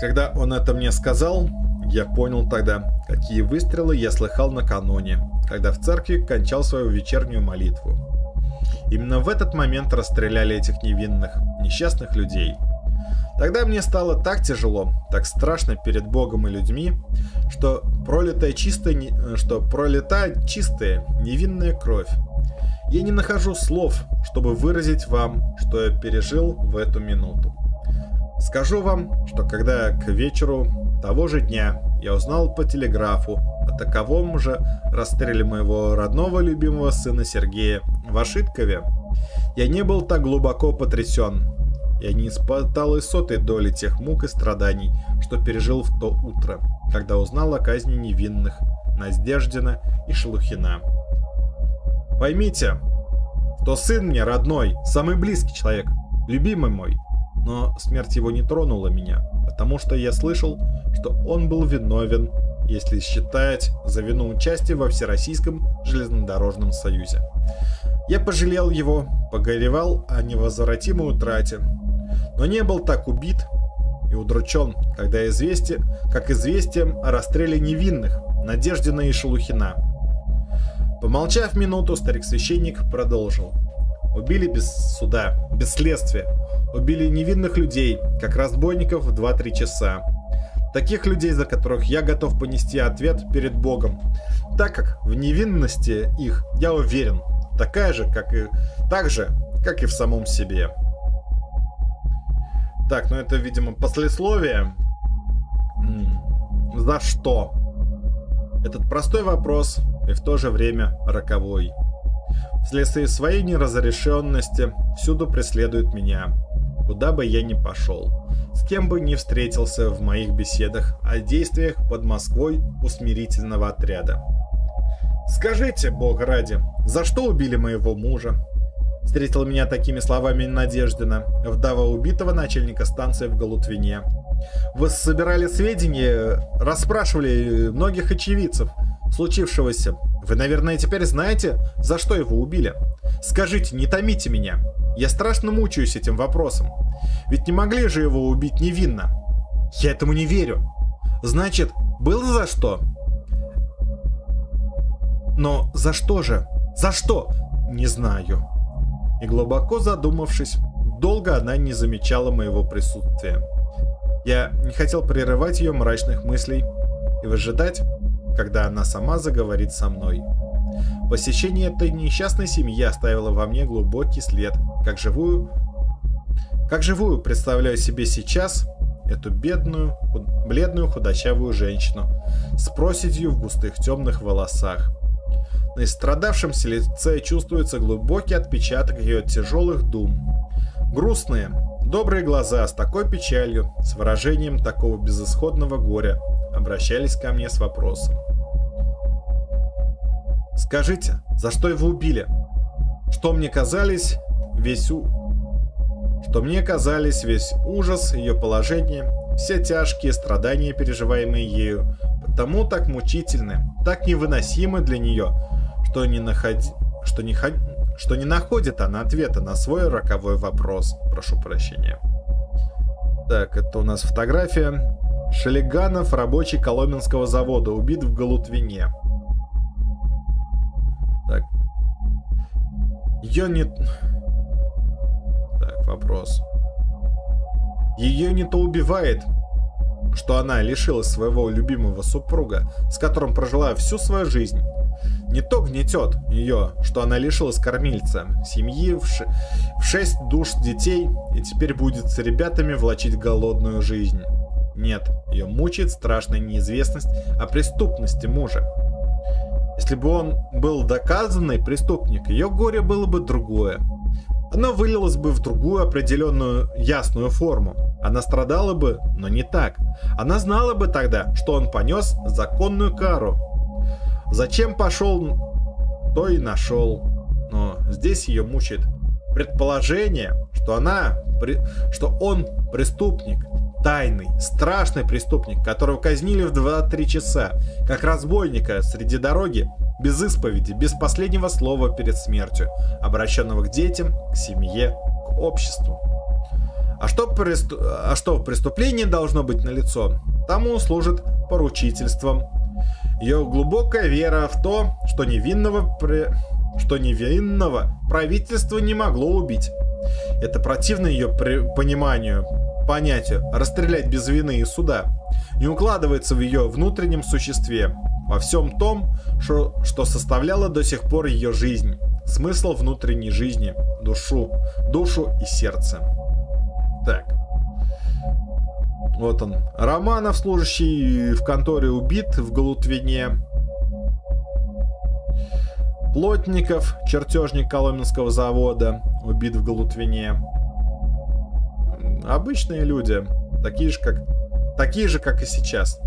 Когда он это мне сказал, я понял тогда, какие выстрелы я слыхал накануне, когда в церкви кончал свою вечернюю молитву. Именно в этот момент расстреляли этих невинных, несчастных людей. Тогда мне стало так тяжело, так страшно перед Богом и людьми, что пролитая чистая, что пролита чистая, невинная кровь. Я не нахожу слов, чтобы выразить вам, что я пережил в эту минуту. Скажу вам, что когда к вечеру того же дня я узнал по телеграфу о таковом же расстреле моего родного любимого сына Сергея в Ашиткове, я не был так глубоко потрясен. Я не испытал и сотой доли тех мук и страданий, что пережил в то утро, когда узнал о казни невинных Наздеждина и Шелухина. Поймите, что сын мне родной, самый близкий человек, любимый мой, но смерть его не тронула меня, потому что я слышал, что он был виновен, если считать за вину участия во Всероссийском железнодорожном союзе. Я пожалел его, погоревал о невозвратимой утрате, но не был так убит и удручен, когда известие, как известием о расстреле невинных, Надеждина и Шелухина. Помолчав минуту, старик-священник продолжил. Убили без суда, без следствия, убили невинных людей, как разбойников в 2-3 часа. Таких людей, за которых я готов понести ответ перед Богом, так как в невинности их, я уверен, такая же, как и, так же, как и в самом себе. Так, ну это, видимо, послесловие. За что? Этот простой вопрос и в то же время роковой. Вследствие своей неразрешенности всюду преследует меня куда бы я ни пошел, с кем бы ни встретился в моих беседах о действиях под Москвой усмирительного отряда. «Скажите, бог ради, за что убили моего мужа?» Встретил меня такими словами Надеждина, вдова убитого начальника станции в Галутвине. «Вы собирали сведения, расспрашивали многих очевидцев случившегося. Вы, наверное, теперь знаете, за что его убили. Скажите, не томите меня. Я страшно мучаюсь этим вопросом. Ведь не могли же его убить невинно. Я этому не верю. Значит, было за что? Но за что же? За что? не знаю. И глубоко задумавшись, долго она не замечала моего присутствия. Я не хотел прерывать ее мрачных мыслей и выжидать, когда она сама заговорит со мной. Посещение этой несчастной семьи оставило во мне глубокий след, как живую... Как живую представляю себе сейчас эту бедную, худ... бледную худощавую женщину с проседью в густых темных волосах. На истрадавшемся лице чувствуется глубокий отпечаток ее тяжелых дум. Грустные, добрые глаза с такой печалью, с выражением такого безысходного горя, обращались ко мне с вопросом. Скажите, за что его убили? Что мне казались весь у... Что мне казались весь ужас ее положения, все тяжкие страдания, переживаемые ею, потому так мучительны, так невыносимы для нее, что не, находи... что не, ход... что не находит она ответа на свой роковой вопрос. Прошу прощения. Так, это у нас фотография. Шелеганов, рабочий Коломенского завода, убит в Галутвине. Так. Ее не... Так, вопрос. Ее не то убивает, что она лишилась своего любимого супруга, с которым прожила всю свою жизнь. Не то гнетет ее, что она лишилась кормильца, семьи, в, ш... в шесть душ детей, и теперь будет с ребятами влачить голодную жизнь. Нет, ее мучает страшная неизвестность о преступности мужа. Если бы он был доказанный преступник, ее горе было бы другое. Оно вылилось бы в другую определенную ясную форму. Она страдала бы, но не так. Она знала бы тогда, что он понес законную кару. Зачем пошел, то и нашел. Но здесь ее мучает предположение, что она, что он преступник, тайный, страшный преступник, которого казнили в 2-3 часа, как разбойника среди дороги, без исповеди, без последнего слова перед смертью, обращенного к детям, к семье, к обществу. А что, преступ... а что преступление должно быть налицо, тому служит поручительством. Ее глубокая вера в то, что невинного, при... что невинного правительство не могло убить. Это противно ее при... пониманию, понятию «расстрелять без вины и суда» не укладывается в ее внутреннем существе, во всем том, что, что составляло до сих пор ее жизнь, смысл внутренней жизни, душу, душу и сердце. Так. Вот он. Романов, служащий в конторе, убит в Галутвине. Плотников, чертежник Коломенского завода, убит в Галутвине. Обычные люди, такие же, как, такие же, как и сейчас.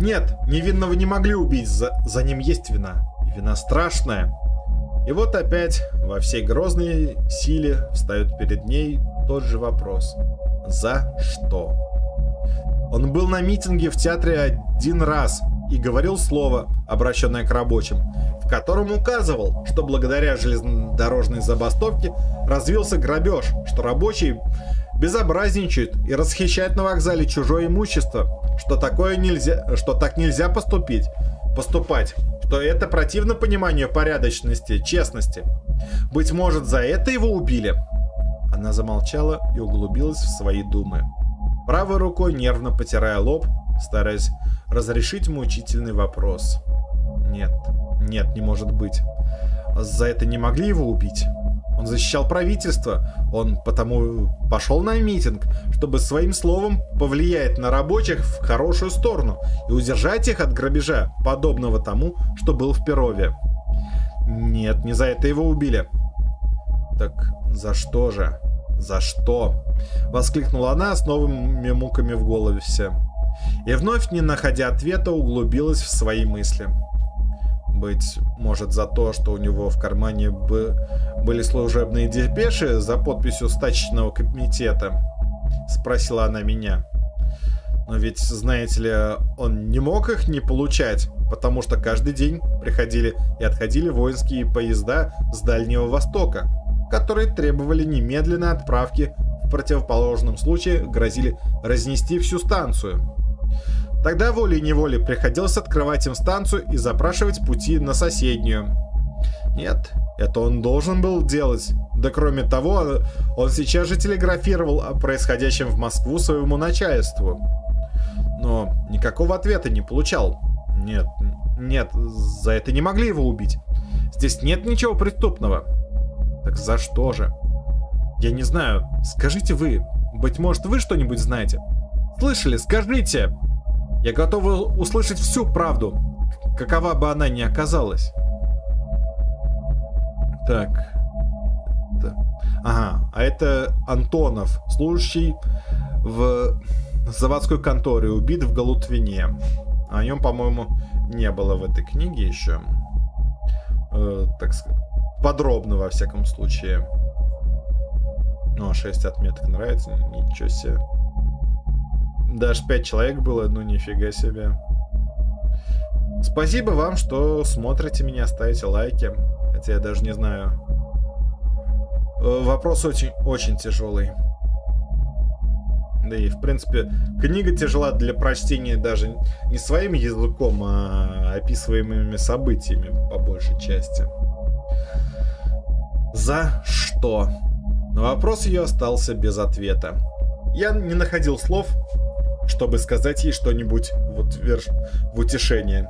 Нет, невинного не могли убить, за, за ним есть вина. И вина страшная. И вот опять во всей грозной силе встает перед ней тот же вопрос. За что? Он был на митинге в театре один раз и говорил слово, обращенное к рабочим, в котором указывал, что благодаря железнодорожной забастовке развился грабеж, что рабочие безобразничают и расхищают на вокзале чужое имущество, что такое нельзя, что так нельзя поступить, поступать, что это противно пониманию порядочности, честности. Быть может, за это его убили? Она замолчала и углубилась в свои думы. Правой рукой нервно потирая лоб, стараясь разрешить мучительный вопрос. Нет, нет, не может быть. За это не могли его убить? Он защищал правительство, он потому пошел на митинг, чтобы своим словом повлиять на рабочих в хорошую сторону и удержать их от грабежа, подобного тому, что был в Перове. Нет, не за это его убили. Так за что же? За что? Воскликнула она с новыми муками в голове все. И вновь, не находя ответа, углубилась в свои мысли. Быть может за то, что у него в кармане бы были служебные депеши за подписью стачечного комитета? Спросила она меня. Но ведь, знаете ли, он не мог их не получать, потому что каждый день приходили и отходили воинские поезда с Дальнего Востока, которые требовали немедленной отправки, в противоположном случае грозили разнести всю станцию. Тогда волей-неволей приходилось открывать им станцию и запрашивать пути на соседнюю. Нет, это он должен был делать. Да кроме того, он сейчас же телеграфировал о происходящем в Москву своему начальству. Но никакого ответа не получал. Нет, нет, за это не могли его убить. Здесь нет ничего преступного. Так за что же? Я не знаю. Скажите вы. Быть может, вы что-нибудь знаете? Слышали? Скажите. Я готова услышать всю правду, какова бы она ни оказалась. Так. Это... Ага, а это Антонов, служащий в заводской конторе, убит в Галутвине. О нем, по-моему, не было в этой книге еще. Э, так сказать, подробно, во всяком случае. Ну, а 6 отметок нравится, ничего себе. Даже 5 человек было, ну нифига себе. Спасибо вам, что смотрите меня, ставите лайки. Хотя я даже не знаю. Э, вопрос очень, очень тяжелый. Да и, в принципе, книга тяжела для прочтения даже не своим языком, а описываемыми событиями, по большей части. За что? Но вопрос ее остался без ответа. Я не находил слов, чтобы сказать ей что-нибудь в, утверж... в утешение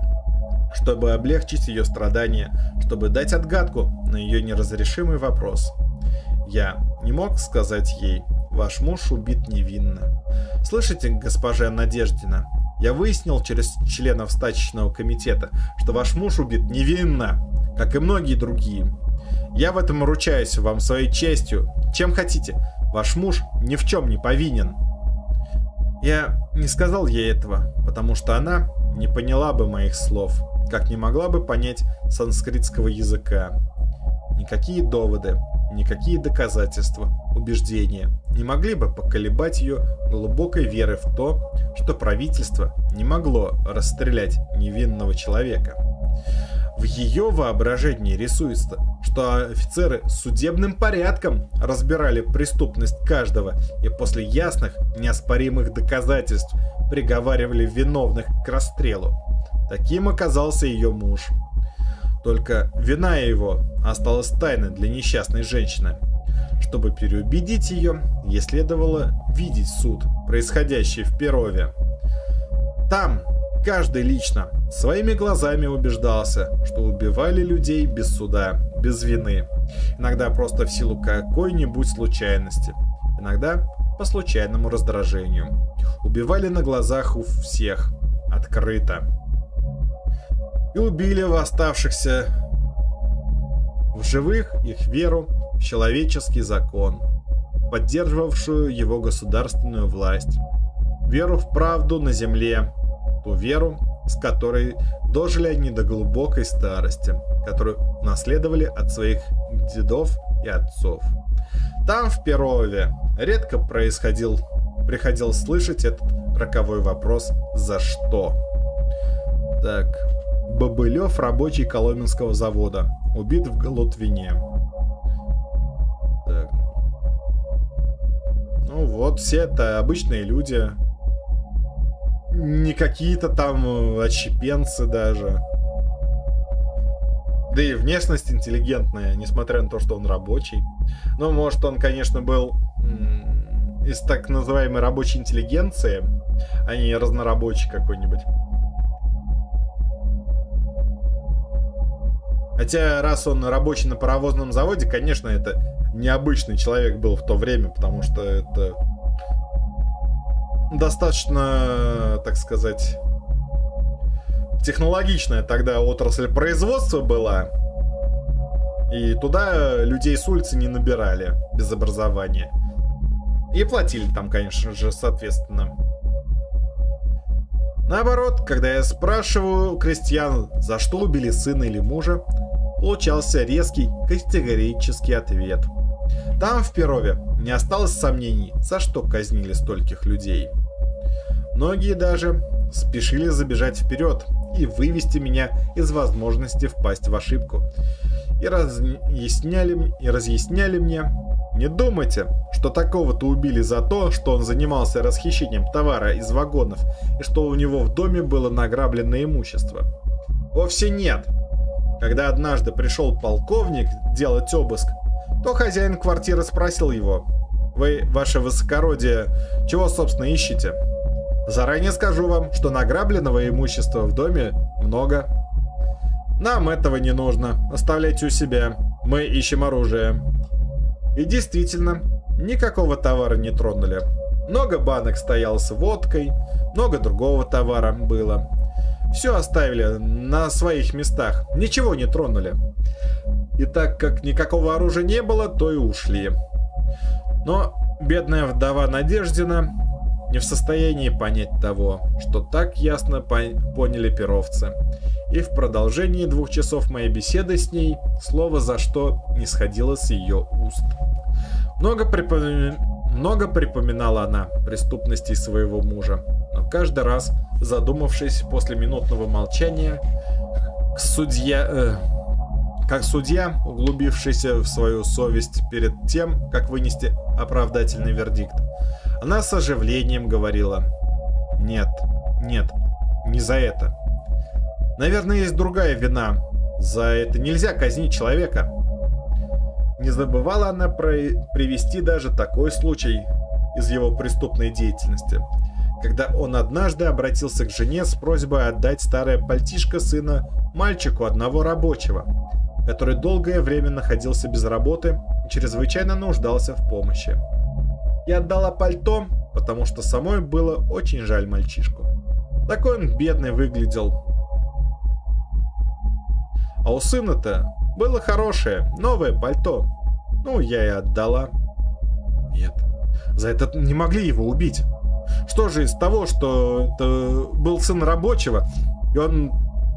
чтобы облегчить ее страдания, чтобы дать отгадку на ее неразрешимый вопрос. Я не мог сказать ей, ваш муж убит невинно. Слышите, госпожа Надеждина, я выяснил через членов стачечного комитета, что ваш муж убит невинно, как и многие другие. Я в этом ручаюсь вам своей честью. Чем хотите, ваш муж ни в чем не повинен. Я не сказал ей этого, потому что она не поняла бы моих слов как не могла бы понять санскритского языка. Никакие доводы, никакие доказательства, убеждения не могли бы поколебать ее глубокой веры в то, что правительство не могло расстрелять невинного человека. В ее воображении рисуется, что офицеры судебным порядком разбирали преступность каждого и после ясных, неоспоримых доказательств приговаривали виновных к расстрелу. Таким оказался ее муж. Только вина его осталась тайной для несчастной женщины. Чтобы переубедить ее, ей следовало видеть суд, происходящий в Перове. Там каждый лично своими глазами убеждался, что убивали людей без суда, без вины. Иногда просто в силу какой-нибудь случайности. Иногда по случайному раздражению. Убивали на глазах у всех. Открыто и убили восставшихся в живых их веру в человеческий закон, поддерживавшую его государственную власть, веру в правду на земле, ту веру, с которой дожили они до глубокой старости, которую наследовали от своих дедов и отцов. Там, в Перове, редко происходил, приходил слышать этот роковой вопрос «За что?». Так, Бобылев, рабочий Коломенского завода. Убит в Голотвине. Так. Ну вот, все это обычные люди. Не какие-то там э, отщепенцы даже. Да и внешность интеллигентная, несмотря на то, что он рабочий. Ну, может, он, конечно, был из так называемой рабочей интеллигенции, а не разнорабочий какой-нибудь. Хотя, раз он рабочий на паровозном заводе, конечно, это необычный человек был в то время, потому что это достаточно, так сказать, технологичная тогда отрасль производства была. И туда людей с улицы не набирали без образования. И платили там, конечно же, соответственно. Наоборот, когда я спрашиваю крестьян, за что убили сына или мужа, получался резкий категорический ответ. Там, в Перове, не осталось сомнений, за что казнили стольких людей. Многие даже спешили забежать вперед и вывести меня из возможности впасть в ошибку. И разъясняли, и разъясняли мне, не думайте, что такого-то убили за то, что он занимался расхищением товара из вагонов и что у него в доме было награблено имущество. Вовсе нет. Когда однажды пришел полковник делать обыск, то хозяин квартиры спросил его, «Вы, ваше высокородие, чего, собственно, ищете?» Заранее скажу вам, что награбленного имущества в доме много. Нам этого не нужно. Оставляйте у себя. Мы ищем оружие. И действительно, никакого товара не тронули. Много банок стояло с водкой, много другого товара было. Все оставили на своих местах, ничего не тронули. И так как никакого оружия не было, то и ушли. Но бедная вдова Надеждина не в состоянии понять того, что так ясно поняли перовцы. И в продолжении двух часов моей беседы с ней слово за что не сходило с ее уст. Много, припоми... Много припоминала она преступностей своего мужа, но каждый раз, задумавшись после минутного молчания, судья... Э, как судья, углубившийся в свою совесть перед тем, как вынести оправдательный вердикт, она с оживлением говорила «Нет, нет, не за это. Наверное, есть другая вина. За это нельзя казнить человека». Не забывала она про привести даже такой случай из его преступной деятельности, когда он однажды обратился к жене с просьбой отдать старое пальтишко сына мальчику одного рабочего, который долгое время находился без работы и чрезвычайно нуждался в помощи. Я отдала пальто, потому что самой было очень жаль мальчишку. Такой он бедный выглядел. А у сына-то было хорошее, новое пальто. Ну, я и отдала. Нет, за это не могли его убить. Что же из того, что это был сын рабочего, и он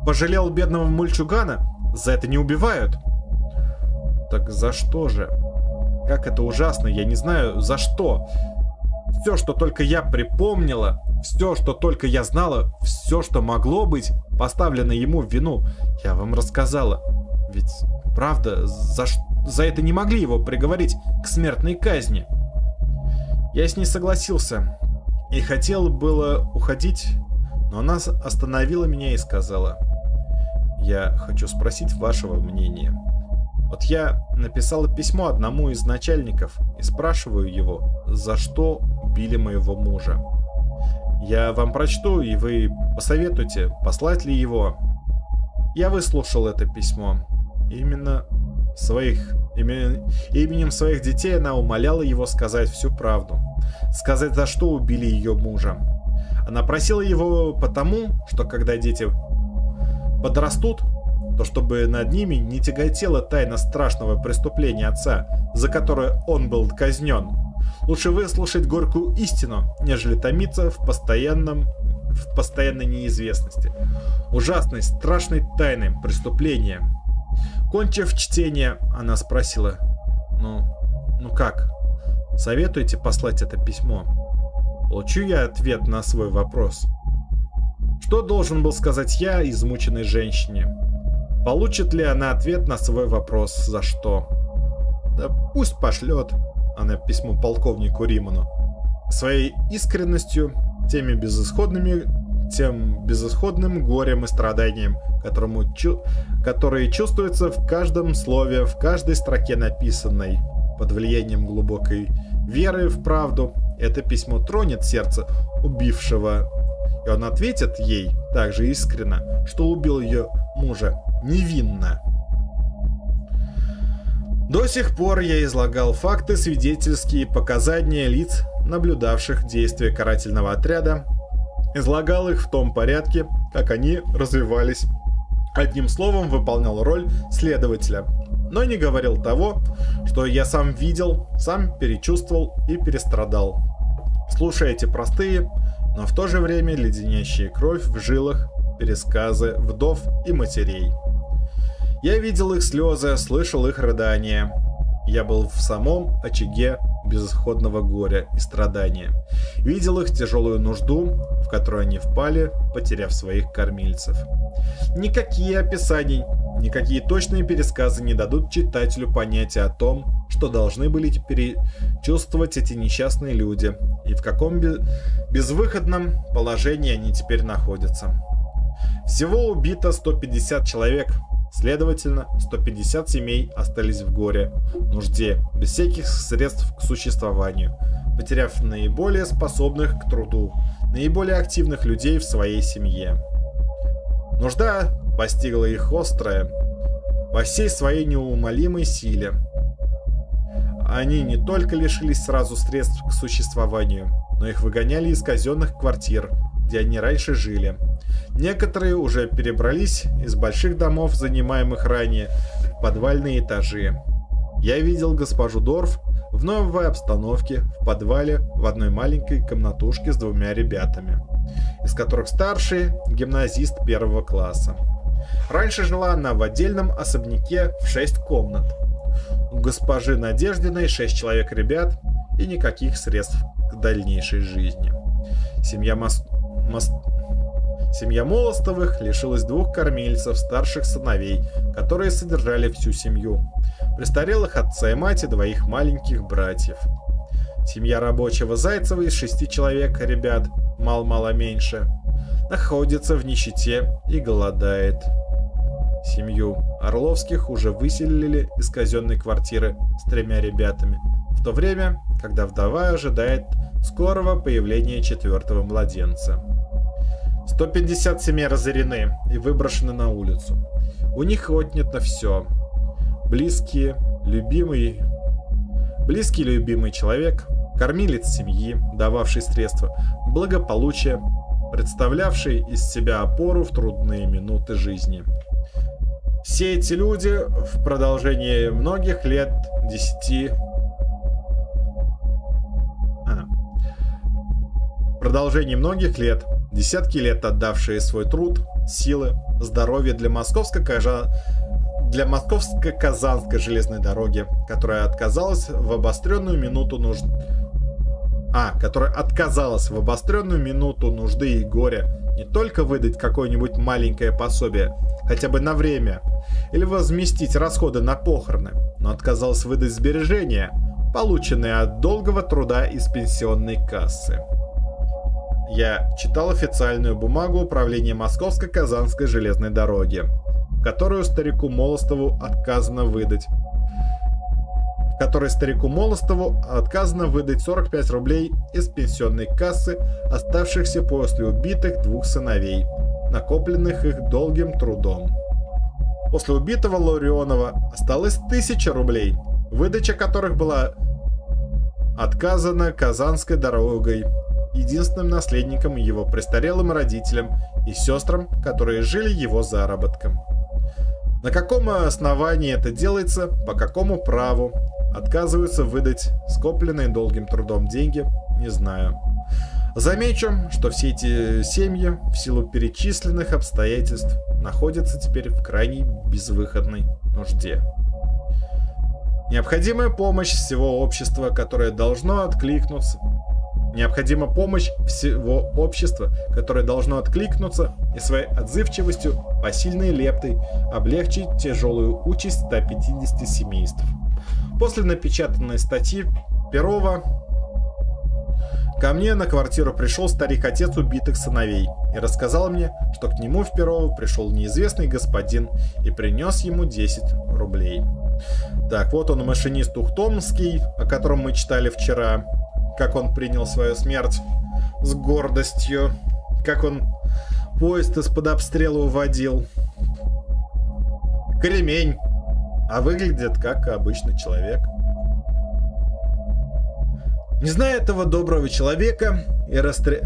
пожалел бедного мальчугана, за это не убивают? Так за что же? Как это ужасно, я не знаю за что. Все, что только я припомнила, все, что только я знала, все, что могло быть поставлено ему в вину, я вам рассказала. Ведь, правда, за, за это не могли его приговорить к смертной казни. Я с ней согласился и хотел было уходить, но она остановила меня и сказала, «Я хочу спросить вашего мнения». Вот я написала письмо одному из начальников и спрашиваю его, за что убили моего мужа. Я вам прочту, и вы посоветуйте, послать ли его. Я выслушал это письмо. Именно своих, имен, именем своих детей она умоляла его сказать всю правду. Сказать, за что убили ее мужа. Она просила его потому, что когда дети подрастут, то чтобы над ними не тяготела тайна страшного преступления отца, за которое он был казнен. Лучше выслушать горькую истину, нежели томиться в постоянном в постоянной неизвестности. Ужасной, страшной тайны преступления. Кончив чтение, она спросила, ну, ну как? Советуете послать это письмо? Получу я ответ на свой вопрос. Что должен был сказать я измученной женщине? Получит ли она ответ на свой вопрос «За что?». Да пусть пошлет она письмо полковнику Риману. Своей искренностью, теми безысходными, тем безысходным горем и страданием, которому чу которые чувствуются в каждом слове, в каждой строке написанной. Под влиянием глубокой веры в правду это письмо тронет сердце убившего, он ответит ей также искренно, что убил ее мужа невинно. До сих пор я излагал факты, свидетельские показания лиц, наблюдавших действия карательного отряда, излагал их в том порядке, как они развивались. Одним словом, выполнял роль следователя, но не говорил того, что я сам видел, сам перечувствовал и перестрадал. Слушая эти простые, но в то же время леденящие кровь в жилах пересказы вдов и матерей. Я видел их слезы, слышал их рыдания. Я был в самом очаге безысходного горя и страдания. Видел их тяжелую нужду, в которую они впали, потеряв своих кормильцев. Никакие описания, никакие точные пересказы не дадут читателю понятия о том, что должны были перечувствовать эти несчастные люди и в каком безвыходном положении они теперь находятся. Всего убито 150 человек, Следовательно, 150 семей остались в горе, нужде, без всяких средств к существованию, потеряв наиболее способных к труду, наиболее активных людей в своей семье. Нужда постигла их острая, во всей своей неумолимой силе. Они не только лишились сразу средств к существованию, но их выгоняли из казенных квартир, где они раньше жили. Некоторые уже перебрались из больших домов, занимаемых ранее, в подвальные этажи. Я видел госпожу Дорф в новой обстановке в подвале в одной маленькой комнатушке с двумя ребятами, из которых старший – гимназист первого класса. Раньше жила она в отдельном особняке в 6 комнат. У госпожи Надеждиной 6 человек ребят и никаких средств к дальнейшей жизни. Семья Мос... Мос... Семья Молостовых лишилась двух кормильцев, старших сыновей, которые содержали всю семью, престарелых отца и мать и двоих маленьких братьев. Семья рабочего Зайцева из шести человек, ребят, мал-мало меньше, находится в нищете и голодает. Семью Орловских уже выселили из казенной квартиры с тремя ребятами, в то время, когда вдова ожидает скорого появления четвертого младенца. 150 семей разорены и выброшены на улицу. У них отнято все. Близкие, любимый, близкий любимый человек, кормилец семьи, дававший средства, благополучие, представлявший из себя опору в трудные минуты жизни. Все эти люди в продолжении многих лет, десяти... А. В продолжении многих лет, десятки лет отдавшие свой труд, силы, здоровье для московско-кажа для московско-казанской железной дороги, которая отказалась в обостренную минуту нужд... А, которая отказалась в обостренную минуту нужды и горя не только выдать какое-нибудь маленькое пособие, хотя бы на время, или возместить расходы на похороны, но отказалась выдать сбережения, полученные от долгого труда из пенсионной кассы. Я читал официальную бумагу управления Московско-Казанской железной дороги, которую старику Молостову отказано выдать которой старику Молостову отказано выдать 45 рублей из пенсионной кассы, оставшихся после убитых двух сыновей, накопленных их долгим трудом. После убитого Ларионова осталось 1000 рублей, выдача которых была отказана Казанской дорогой, единственным наследником его престарелым родителям и сестрам, которые жили его заработком. На каком основании это делается, по какому праву, отказываются выдать скопленные долгим трудом деньги, не знаю. Замечу, что все эти семьи, в силу перечисленных обстоятельств, находятся теперь в крайней безвыходной нужде. Необходимая помощь всего общества, которое должно откликнуться. Необходима помощь всего общества, которое должно откликнуться и своей отзывчивостью, посильной лептой облегчить тяжелую участь 150 семейств. После напечатанной статьи Перова ко мне на квартиру пришел старик-отец убитых сыновей и рассказал мне, что к нему в Перово пришел неизвестный господин и принес ему 10 рублей. Так, вот он машинист Ухтомский, о котором мы читали вчера, как он принял свою смерть с гордостью, как он поезд из-под обстрела уводил. Кремень а выглядит как обычный человек. Не зная этого доброго человека и, растр...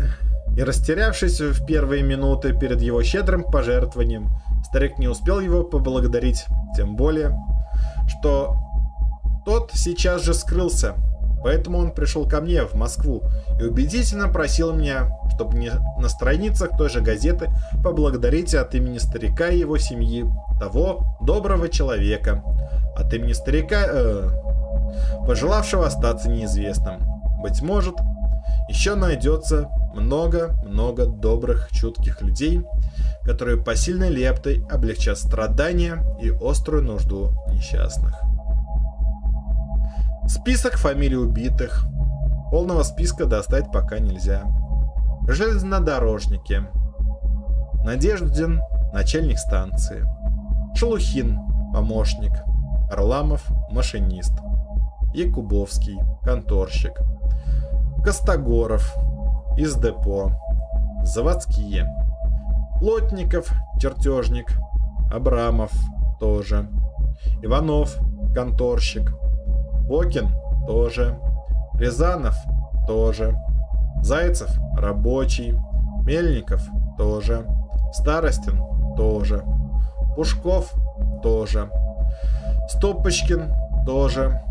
и растерявшись в первые минуты перед его щедрым пожертвованием, старик не успел его поблагодарить, тем более, что тот сейчас же скрылся, поэтому он пришел ко мне в Москву и убедительно просил меня, чтобы мне на страницах той же газеты поблагодарить от имени старика и его семьи того доброго человека, от имени старика, э, пожелавшего остаться неизвестным. Быть может, еще найдется много-много добрых, чутких людей, которые посильной лептой облегчат страдания и острую нужду несчастных. Список фамилий убитых. Полного списка достать пока нельзя. Железнодорожники. Надеждин, начальник станции. Шелухин – помощник, Орламов – машинист, Якубовский – конторщик, Костогоров – из депо, заводские, Плотников – чертежник, Абрамов – тоже, Иванов – конторщик, Бокин – тоже, Рязанов – тоже, Зайцев – рабочий, Мельников – тоже, Старостин – тоже, Пушков – тоже, Стопочкин – тоже,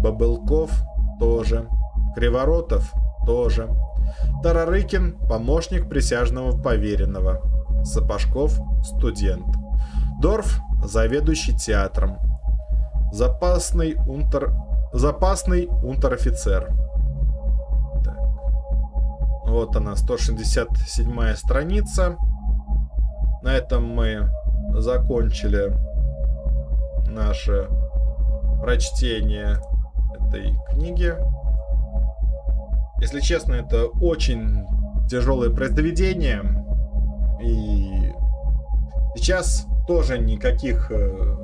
Бабылков – тоже, Криворотов – тоже, Тарарыкин – помощник присяжного поверенного, Сапожков – студент, Дорф – заведующий театром, запасный унтер... запасный унтер-офицер. Вот она, 167 страница. На этом мы закончили наше прочтение этой книги. Если честно, это очень тяжелое произведение. И сейчас тоже никаких э,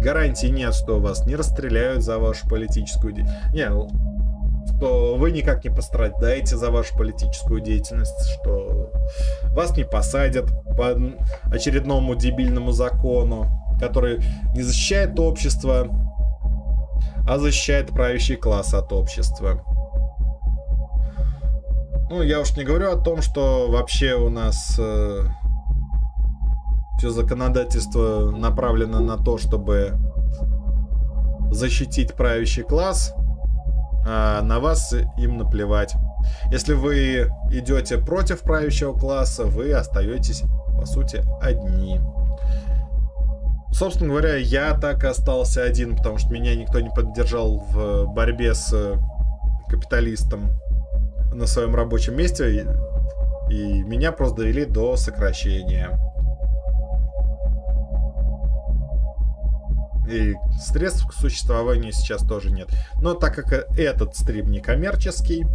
гарантий нет, что вас не расстреляют за вашу политическую деятельность. Не, что вы никак не пострадаете за вашу политическую деятельность, что вас не посадят по очередному дебильному закону, который не защищает общество, а защищает правящий класс от общества. Ну, я уж не говорю о том, что вообще у нас э, все законодательство направлено на то, чтобы защитить правящий класс, а на вас им наплевать. Если вы идете против правящего класса, вы остаетесь, по сути, одни. Собственно говоря, я так остался один, потому что меня никто не поддержал в борьбе с капиталистом на своем рабочем месте, и, и меня просто довели до сокращения. И средств к существованию сейчас тоже нет. Но так как этот стрим не коммерческий,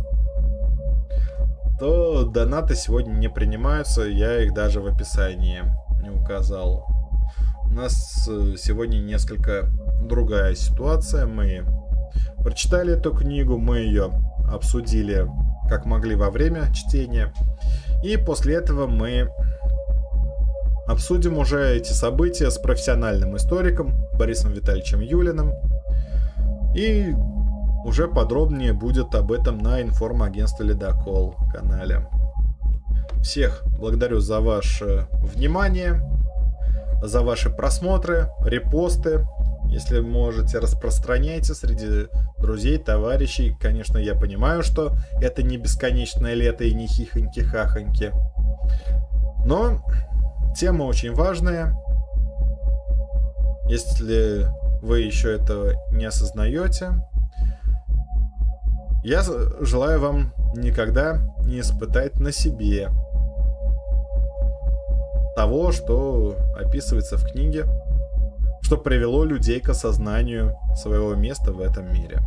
то донаты сегодня не принимаются. Я их даже в описании не указал. У нас э, сегодня несколько другая ситуация. Мы прочитали эту книгу, мы ее обсудили как могли во время чтения. И после этого мы обсудим уже эти события с профессиональным историком Борисом Витальевичем Юлиным. И уже подробнее будет об этом на информагентстве Ледокол канале. Всех благодарю за ваше внимание, за ваши просмотры, репосты. Если можете, распространяйте среди друзей, товарищей. Конечно, я понимаю, что это не бесконечное лето и не хихоньки-хахоньки. Но Тема очень важная. Если вы еще этого не осознаете, я желаю вам никогда не испытать на себе того, что описывается в книге, что привело людей к осознанию своего места в этом мире.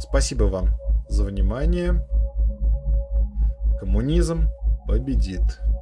Спасибо вам за внимание. Коммунизм победит.